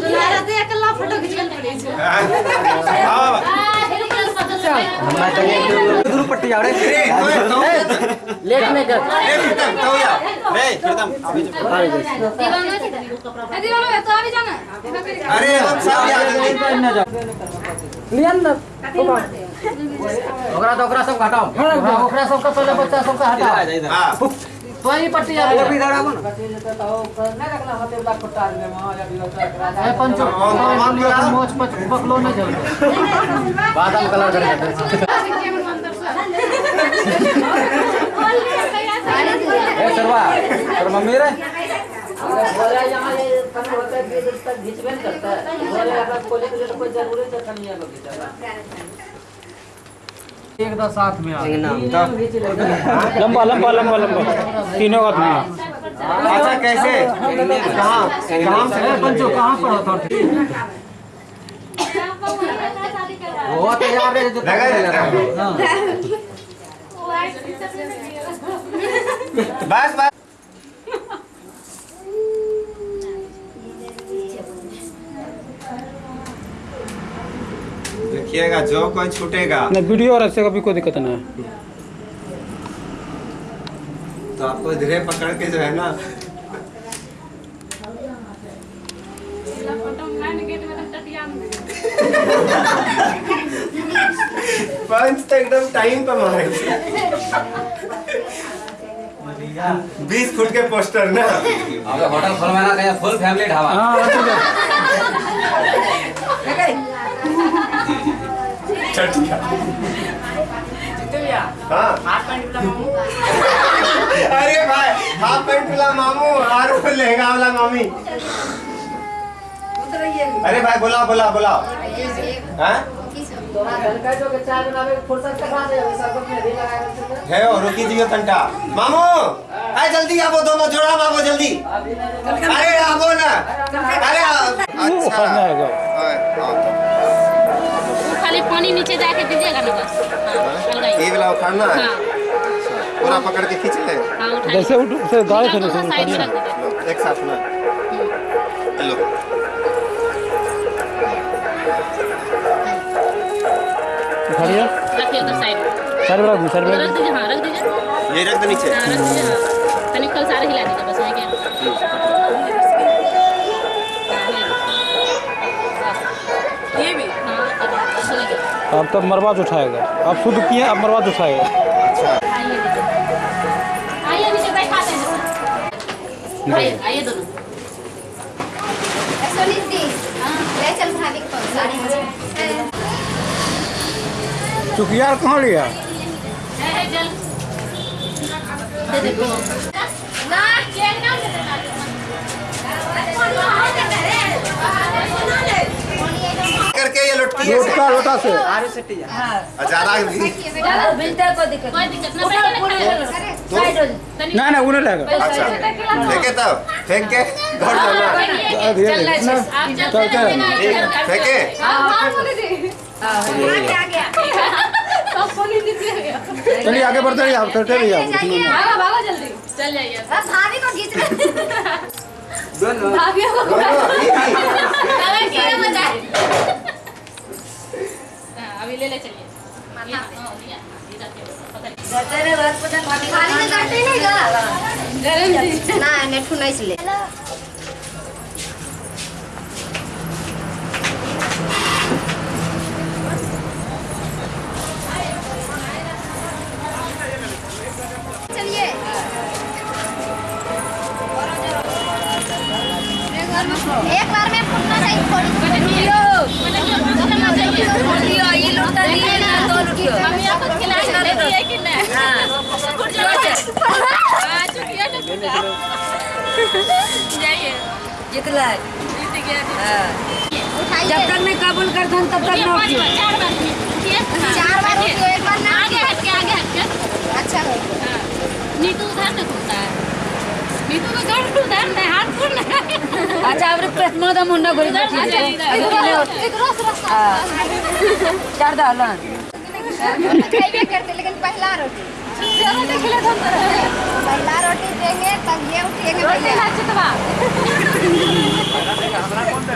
दुलारा दे अकेला फ़ोटो खींचल पड़े छै दूर पट्टी आ रहे लेट नहीं कर दीवाना छै ए दीवाना तो अभी जाना अरे हम सब याद लियन ना ओकरा तो ओकरा सब हटाओ ओकरा ओकरा सब का पहले बच्चा सब का हटाओ। हाँ। तो ही। पट्टी आ रही और भी दाड़ा बन है। पंचो हम लिया मोच पच पकलो नहीं चल बादाम कलर करेगा ए सरवा तर मम्मी रे। बोला यहाँ ये कम होता है कि जब तक घिचबे नहीं करता है। बोले अगर खोले के लिए तो कोई ज़रूरी है लोग एक दा साथ में आ लंबा लंबा लंबा लंबा। तीनों का आदमी अच्छा कैसे? कहाँ कहाँ से? पंचो कहाँ पर होता वो तो यार जो लगा है? हाँ। बस बस। देखिएगा जो कोई छूटेगा। नहीं वीडियो और ऐसे कभी कोई दिक्कत नहीं है। तो आपको धीरे पकड़ के जो है ना। पंच तो एकदम टाइम पे मारेंगे बीस फुट के पोस्टर ना। अबे होटल खोलवाना कहीं फुल फैमिली ढाबा। हाँ ठीक है। चटिया हाँ। अरे भाई हाफ़ पैंट वाला मामू और लहंगा वाला मामी। अरे भाई बुलाओ बुलाओ बुलाओ। हाँ? है और रुकी दियो तंटा। मामू आए जल्दी आवो दोनों जोड़ा आवो जल्दी। अरे आवो ना। अरे अच्छा। खाली पानी नीचे जाके दीजिएगा ना बस। हाँ, ये वाला उठाना है? हाँ। पूरा पकड़ के खींच ले। हाँ जैसे उठ से गाड़ी से नहीं साइड में रख दीजिए। एक साथ में। हेलो उठाइए रखिए उधर साइड में। रख साइड में रख दीजिए हाँ रख दीजिए। ये रख दो नीचे। हाँ रख दीजिए हाँ। तनिक कल सारे हिला दीजिए बस वहीं के अब तब मरवाज उठाएगा। अब शुद्ध किए अब मरवाज उठाएगा। आइए नीचे आइए करके ये लुटकी है? लोटा लोटा से। ज़्यादा भी कोई दिक्कत ना बैठे ना ना उन्हें लगेगा अच्छा। फेंके तब फेंक। के घर जाना। धीरे धीरे। ना आप जब चल, चल। चलेंगे फेंके। चलिए आगे बढ़ते रहिए आप चलते रहिए आप जल्दी। चल जाइए। भाभी को खींच ले भाभी को अभी ले ले चलिए हाँ, चलिए। एक बार में फूटना चाहिए थोड़ी जब तक नहीं कबूल कर दूँ तब तक नौकरी चार बार एक बार आगे हट के आगे हट के अच्छा। नीतू उधर से घूमता है अच्छा अब पेट तो मुंडा घुरी इधर बैठी से है इधर अकेले एक रस रस चार दालन करते लेकिन पहला रोटी चलो देखले हम पहला रोटी देंगे तब ये उठेंगे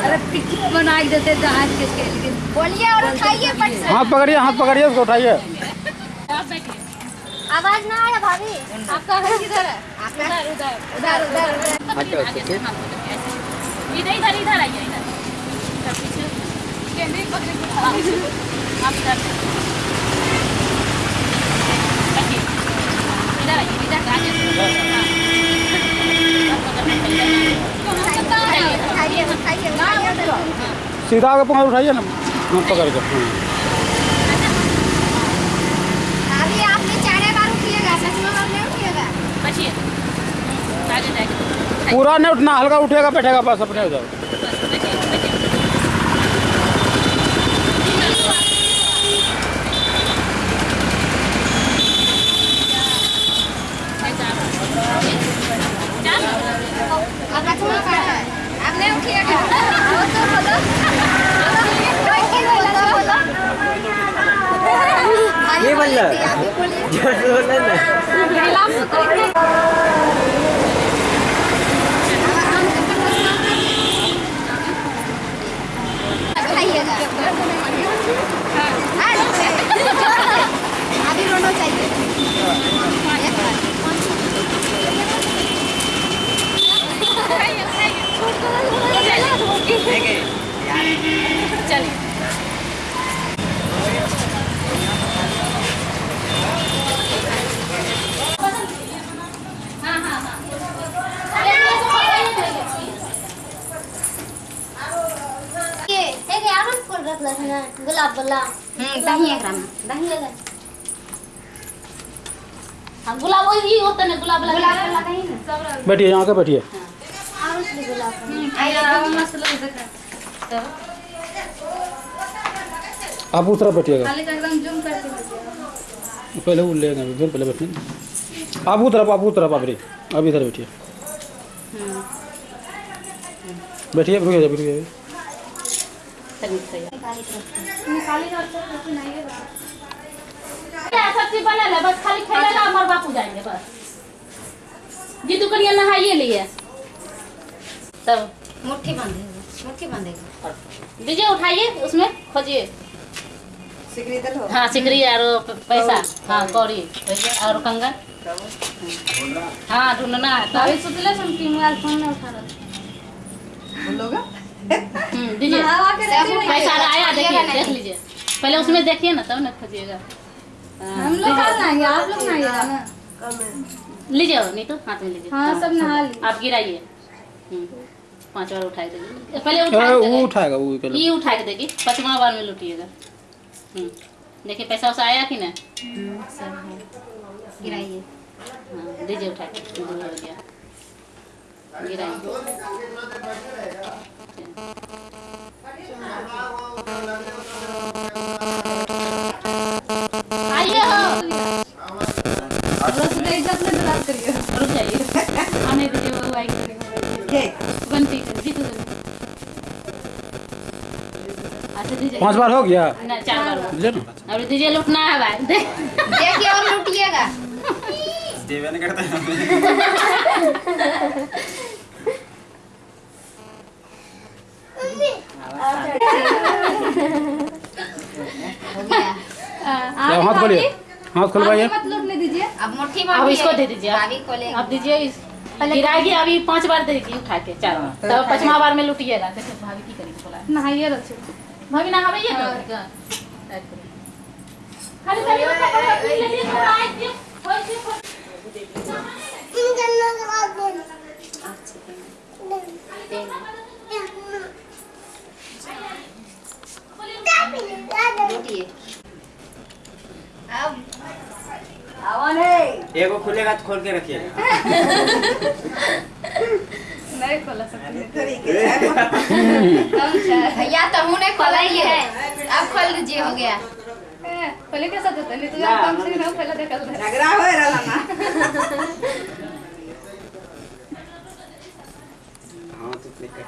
अरे टिकट बनाई देते तो आज के के लेकिन बोलिए और उठाइए। हाथ पकड़िए हाथ पकड़िए उसको उठाइए। आवाज़ ना आया भाभी। आपका घर किधर है? उधर उधर। उधर उधर हटो पीछे इधर इधर इधर आइए इधर। कैमरे पकड़े के आप इधर। इधर आइए इधर। आगे उठाइए उठाइए सीधा आगे पकड़ उठाइए ना। पकड़ के हाँ। अभी आपने चारे बार उठिएगा सचमा बार नहीं उठिएगा बचिए आगे जाइए पूरा नहीं उठना हल्का उठेगा बैठेगा बस अपने हो। जाओ बचिए बचिए अब सचमा का है अब नहीं उठिएगा और तो बोलो बोलो बोलो ये बोलो। आप ही बोलिए ज़ोर बोलो ना खाइएगा रोना चाहिए। चलिए गुलाब वाला। दही एकरा में दही एकरा हाँ गुलाब वही होता है गुलाब वाला गुलाब ना। बैठिए यहाँ के बैठिए। और उसमें गुलाब आप उस तरफ़ बैठिएगा। खाली एकदम जूम करके पहले वो लेगा फिर पहले बैठिए आप उस तरफ़ आप उस तरफ़ आप रही अब इधर बैठिए। बैठिए रुकिए रुकिए। सब चीज़ बना ले बस खाली खेले ना हमारे बापू जाएँगे बस। नहाइए लिए? तब मुट्ठी बांधेगा मुट्ठी बांधेगा दीजिए उठाइए उसमें खोजिए। हाँ सिकरी और पैसा। हाँ कौड़ी भैया और कंगन। हाँ ढूंढना है। तो अभी सुतले सुन की मोबाइल फ़ोन में उठा रहा। हम्म, दीजिए। पैसा आया देखिए देख लीजिए। पहले उसमें देखिए ना तब ना खोजिएगा। हम लोग नहाएँगे आप लोग नहाइएगा ना लीजिए नहीं तो हाथ में लीजिए। हाँ सब नहा आप गिराइए। हम्म, पाँच बार उठा देगी। पहले वो उठाएगा वो ये उठा के देगी पचमा बार में लुटिएगा। हम्म, देखिए पैसा वैसा आया कि ना गिराइए। हाँ, दीजिए उठा के। हो गया। गिराइए आइए हो रुक जाइए। आने दीजिए वो आएगी। बनती कर जीतू अच्छा पाँच बार हो गया। ना चार बार हुआ। दीजिए दीजिए लुटना है भाई। देखिए और लूटिएगा। क्या हाथ खोलिए। हाथ खुलवाइए। अब मुट्ठी अब इसको दे दीजिए अब दीजिए इस गिराएगी अभी पाँच बार देगी उठा के चार बार तब पचमा बार में लुटिएगा देखो भाभी की करेगी बोला नहाइए रखे भाभी नहाइए का खाली खाली उठा के ले लिए थोड़ा आए दिए होय दिए होय। लूटिए अब एगो खुलेगा तो खोल के रखिए भैया तो मुँह नहीं खोला ही है। अब खोल दीजिए हो गया। पहले कैसा देता नहीं तो यार कम से कम पहले देखल था हाँ तो click कर।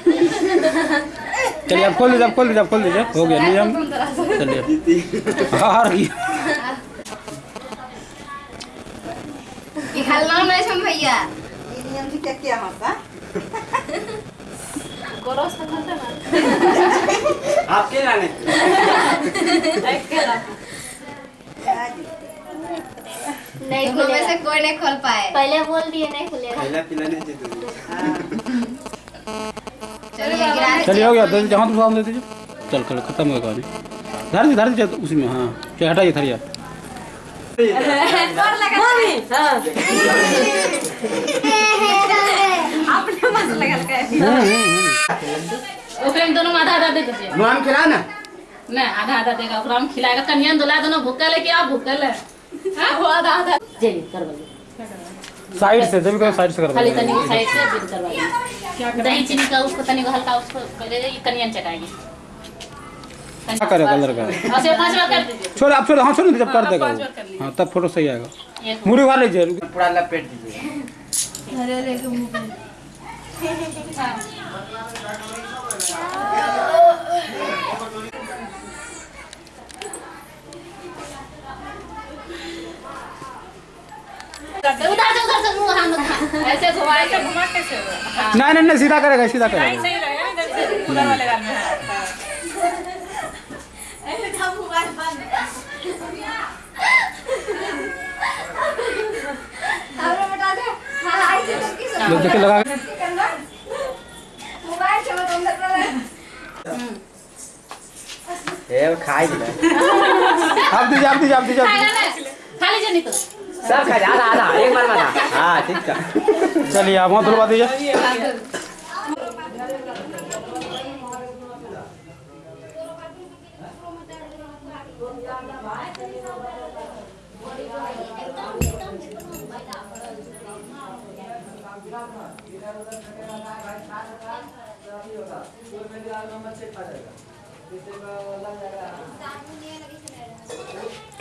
चलिए आप खोल दीजिए आप खोल दीजिए आप खोल दीजिए। हो गया नियम तुम ये आपके लाने नहीं खुले से कोई नहीं खोल पाए पहले बोल दिए नहीं खुलेगा पहला पिलाने चाहिए चलिए चलिए हो गया दे हाथ उठा दे चल चल खत्म हो गया कहानी धर धर दीजिए उसी में हाँ चल हटाइए थरिया अपने मत लगल के ओकरे में दोनों आधा आधा दे दीजिए। नाम खिला ना। नहीं आधा आधा देगा ओकरा में खिलाएगा। कन्या दुला दोनों भूखल है कि आप भूखल है हाँ, वो आधा आधा जी साइड से जब कहो साइड से कर खाली तनी साइड से बिल करवाइए दही चीनी का उसको तनी हल्का उसको पहले ये कन्या चटाएँगे। क्या करे कलर का और से पाँच बार कर दीजिए छोड़ आप छोड़ हाँ छोड़ जब कर देगा। हाँ तब फ़ोटो सही आएगा मुड़ी वाले लीजिए पूरा लपेट दीजिए उधर से उधर से मुँह हाथ मत ऐसे घुमाए के घुमा कैसे नहीं नहीं सीधा करेगा सीधा करेगा सही लगेगा इधर से उधर वाले गाल में हाँ। हमरा बता दे हाँ आई से तो लो देखे लगा ए खाई दिला आप दीजिए आप दीजिए आप दीजिए खा लीजिए नहीं तो सब खा जा आधा आ एक बार में आधा हाँ ठीक है। चलिए आप वहाँ धुलवा दीजिए।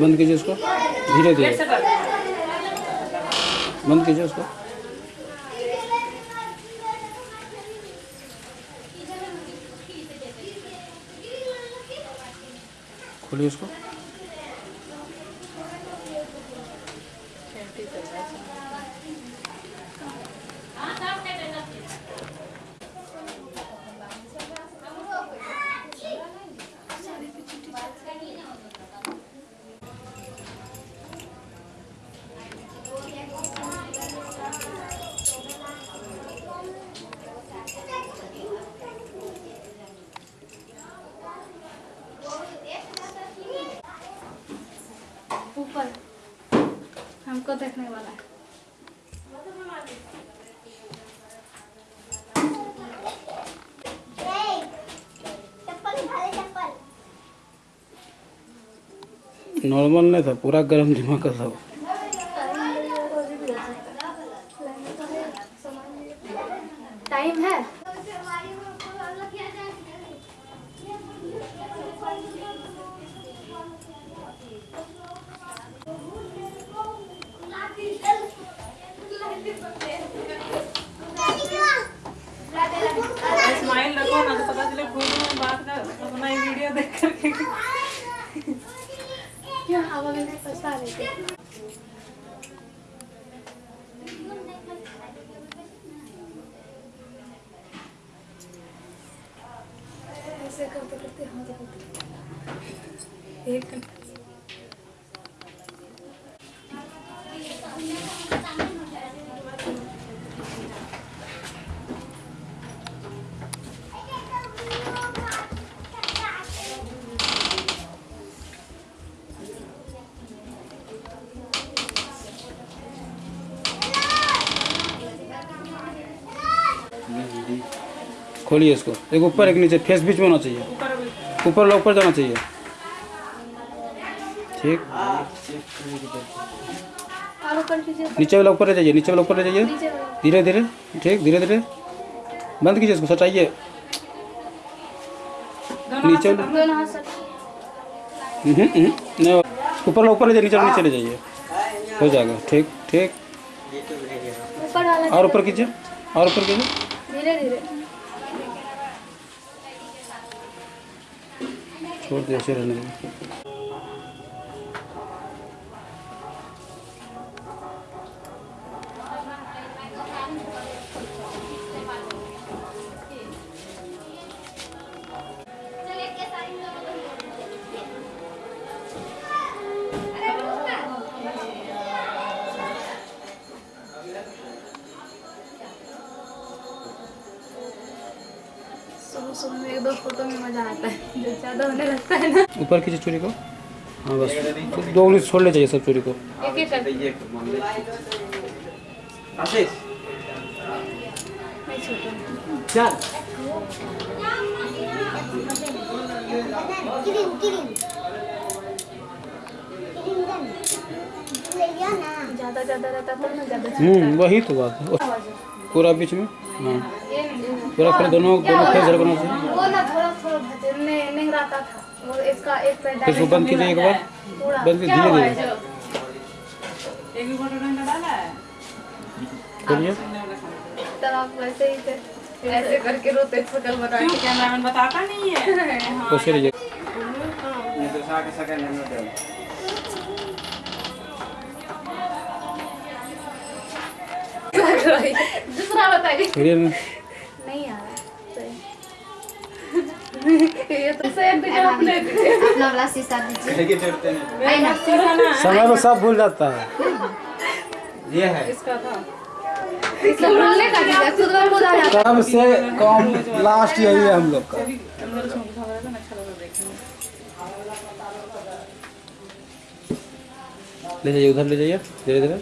बंद कीजिए उसको। धीरे धीरे। बंद कीजिए उसको। खोलिए उसको ऊपर हमको देखने वाला है नॉर्मल नहीं था पूरा गर्म दिमाग का था टाइम है? स्माइल रखो ना तो पता चले फ़ोन में बात कर अपना वीडियो देख करके क्यों हवा में पैसा आ रही थी करते करते एक खोलिए इसको। एक ऊपर एक नीचे फेस बीच में होना चाहिए। ऊपर वाला ऊपर जाना चाहिए। ठीक। नीचे वाला ऊपर ले जाइए नीचे वाला ऊपर ले जाइए। धीरे धीरे। ठीक धीरे धीरे। बंद कीजिए इसको सटाइए। नीचे से हम्म, हम्म, नहीं, ऊपर वाला ऊपर ले जाइए नीचे नीचे ले जाइए। हो जाएगा। ठीक ठीक। और ऊपर कीजिए और ऊपर कीजिए। धीरे धीरे। छोड़ दिया ऐसे रहने ऊपर कीजिए चूड़ी को? हाँ बस। दो उंगली छोड़ ले जाइए सब चूड़ी को। एक एक कर आशीष। नहीं छोटा चल। ज़्यादा ज़्यादा रहता तो ना ज़्यादा हम्म वही तो बात है। पूरा बीच में? हाँ। पूरा फिर दोनों दोनों फेस झलकना चाहिए वो इसका एक पैर इसको बंद कीजिए एक बार। बंद कीजिए धीरे धीरे एक भी फ़ोटो डाला है। खोलिए तब आप वैसे ही थे ऐसे करके रोते सकल बना क्यों? कैमरामैन बताता नहीं है। हाँ। कोशिश लीजिए नहीं तो साके सके नहीं होते। दूसरा बताइए खोलिए ना नहीं आ रहा सही। ये तो सेम भी जब समय में सब भूल जाता है ये है इसका था इसको बोलने का नहीं खुद का खुद आ जाता कब से कम लास्ट यही है हम लोग का अच्छा ले जाइए उधर ले जाइए धीरे धीरे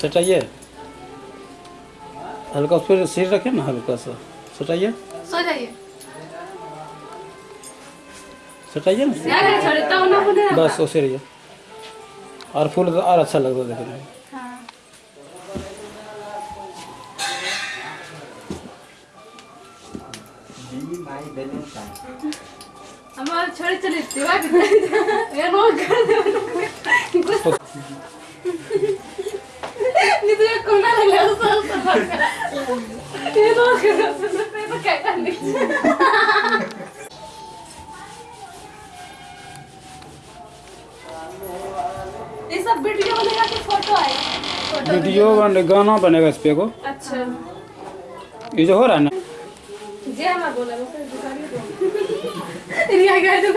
सटाइए हल्का उस पर सिर रखिए ना हल्का सा। सटाइए। सो जाइए सटाइए ना। हूँ बस उसे रहिए। और फूल तो और अच्छा लगता है देखने में। हमारे छोड़ चले सेवा ये नो कर दे। नहीं तो कोना है तो क्या करने ये सब वीडियो बनेगा कि फ़ोटो आएगा वीडियो बने गाना बनेगा इस पे को अच्छा। ये जो हो रहा है ना। जे हमारा बोला वो दुकान दो। रिया गया जो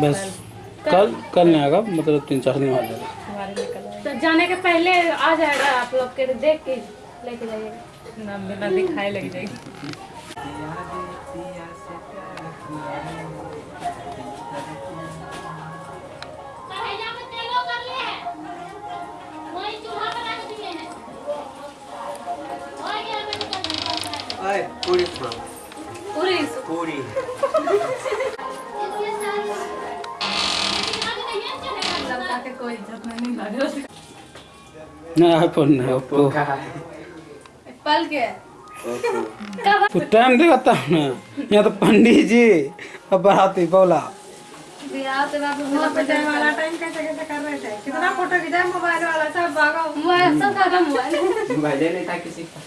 बस कल कल नहीं आएगा मतलब तीन चार दिन बाद आएगा। तो जाने के पहले आ जाएगा आप लोग के देख के लेके जाइएगा। बिना दिखाए लग जाएगी। खाओ पूरी पूरी के कोई इज़्ज़त नहीं लग रहा नहीं आईफोन नहीं ओप्पो। पल के। तो टाइम दिखाता हूँ ना। यहाँ तो पंडित जी और बाराती बोला। जाने वाला टाइम कैसे कैसे कर रहे थे? कितना फ़ोटो खींचा मोबाइल वाला? सब भागा। मोबाइल सब खत्म हुआ मोबाइल नहीं था किसी का।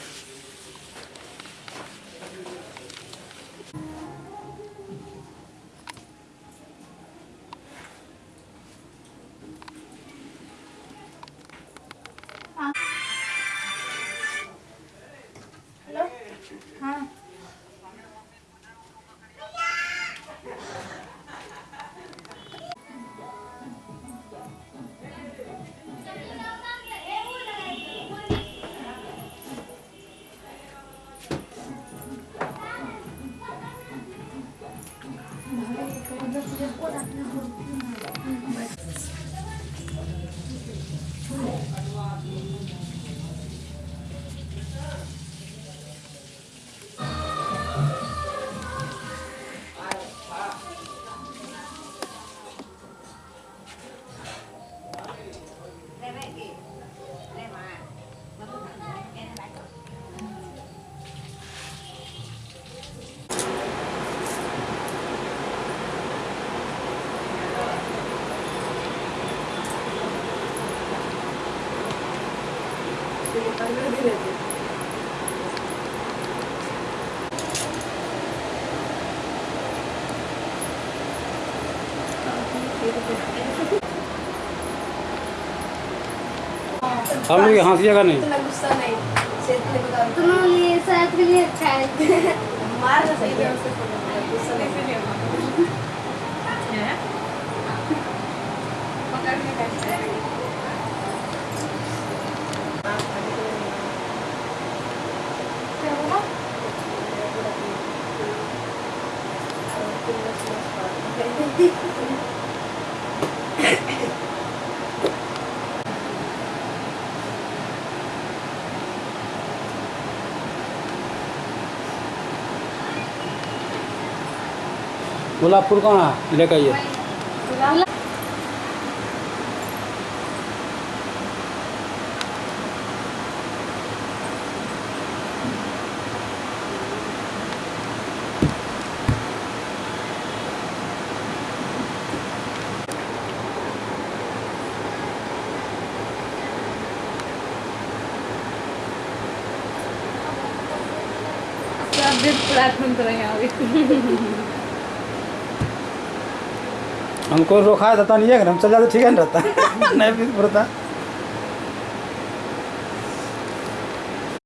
हम लोग यहाँ से जगह नहीं तुम लोग ये शायद के लिए अच्छा है मार ना सही है उससे गुस्सा नहीं पकड़ने का गुलाब फूल कहाँ? लेकर आइए प्लेटफॉर्म तो नहीं आगे हमको रोका तो नहीं है हम चल जाते ठीक है रहता। नहीं फिर पड़ता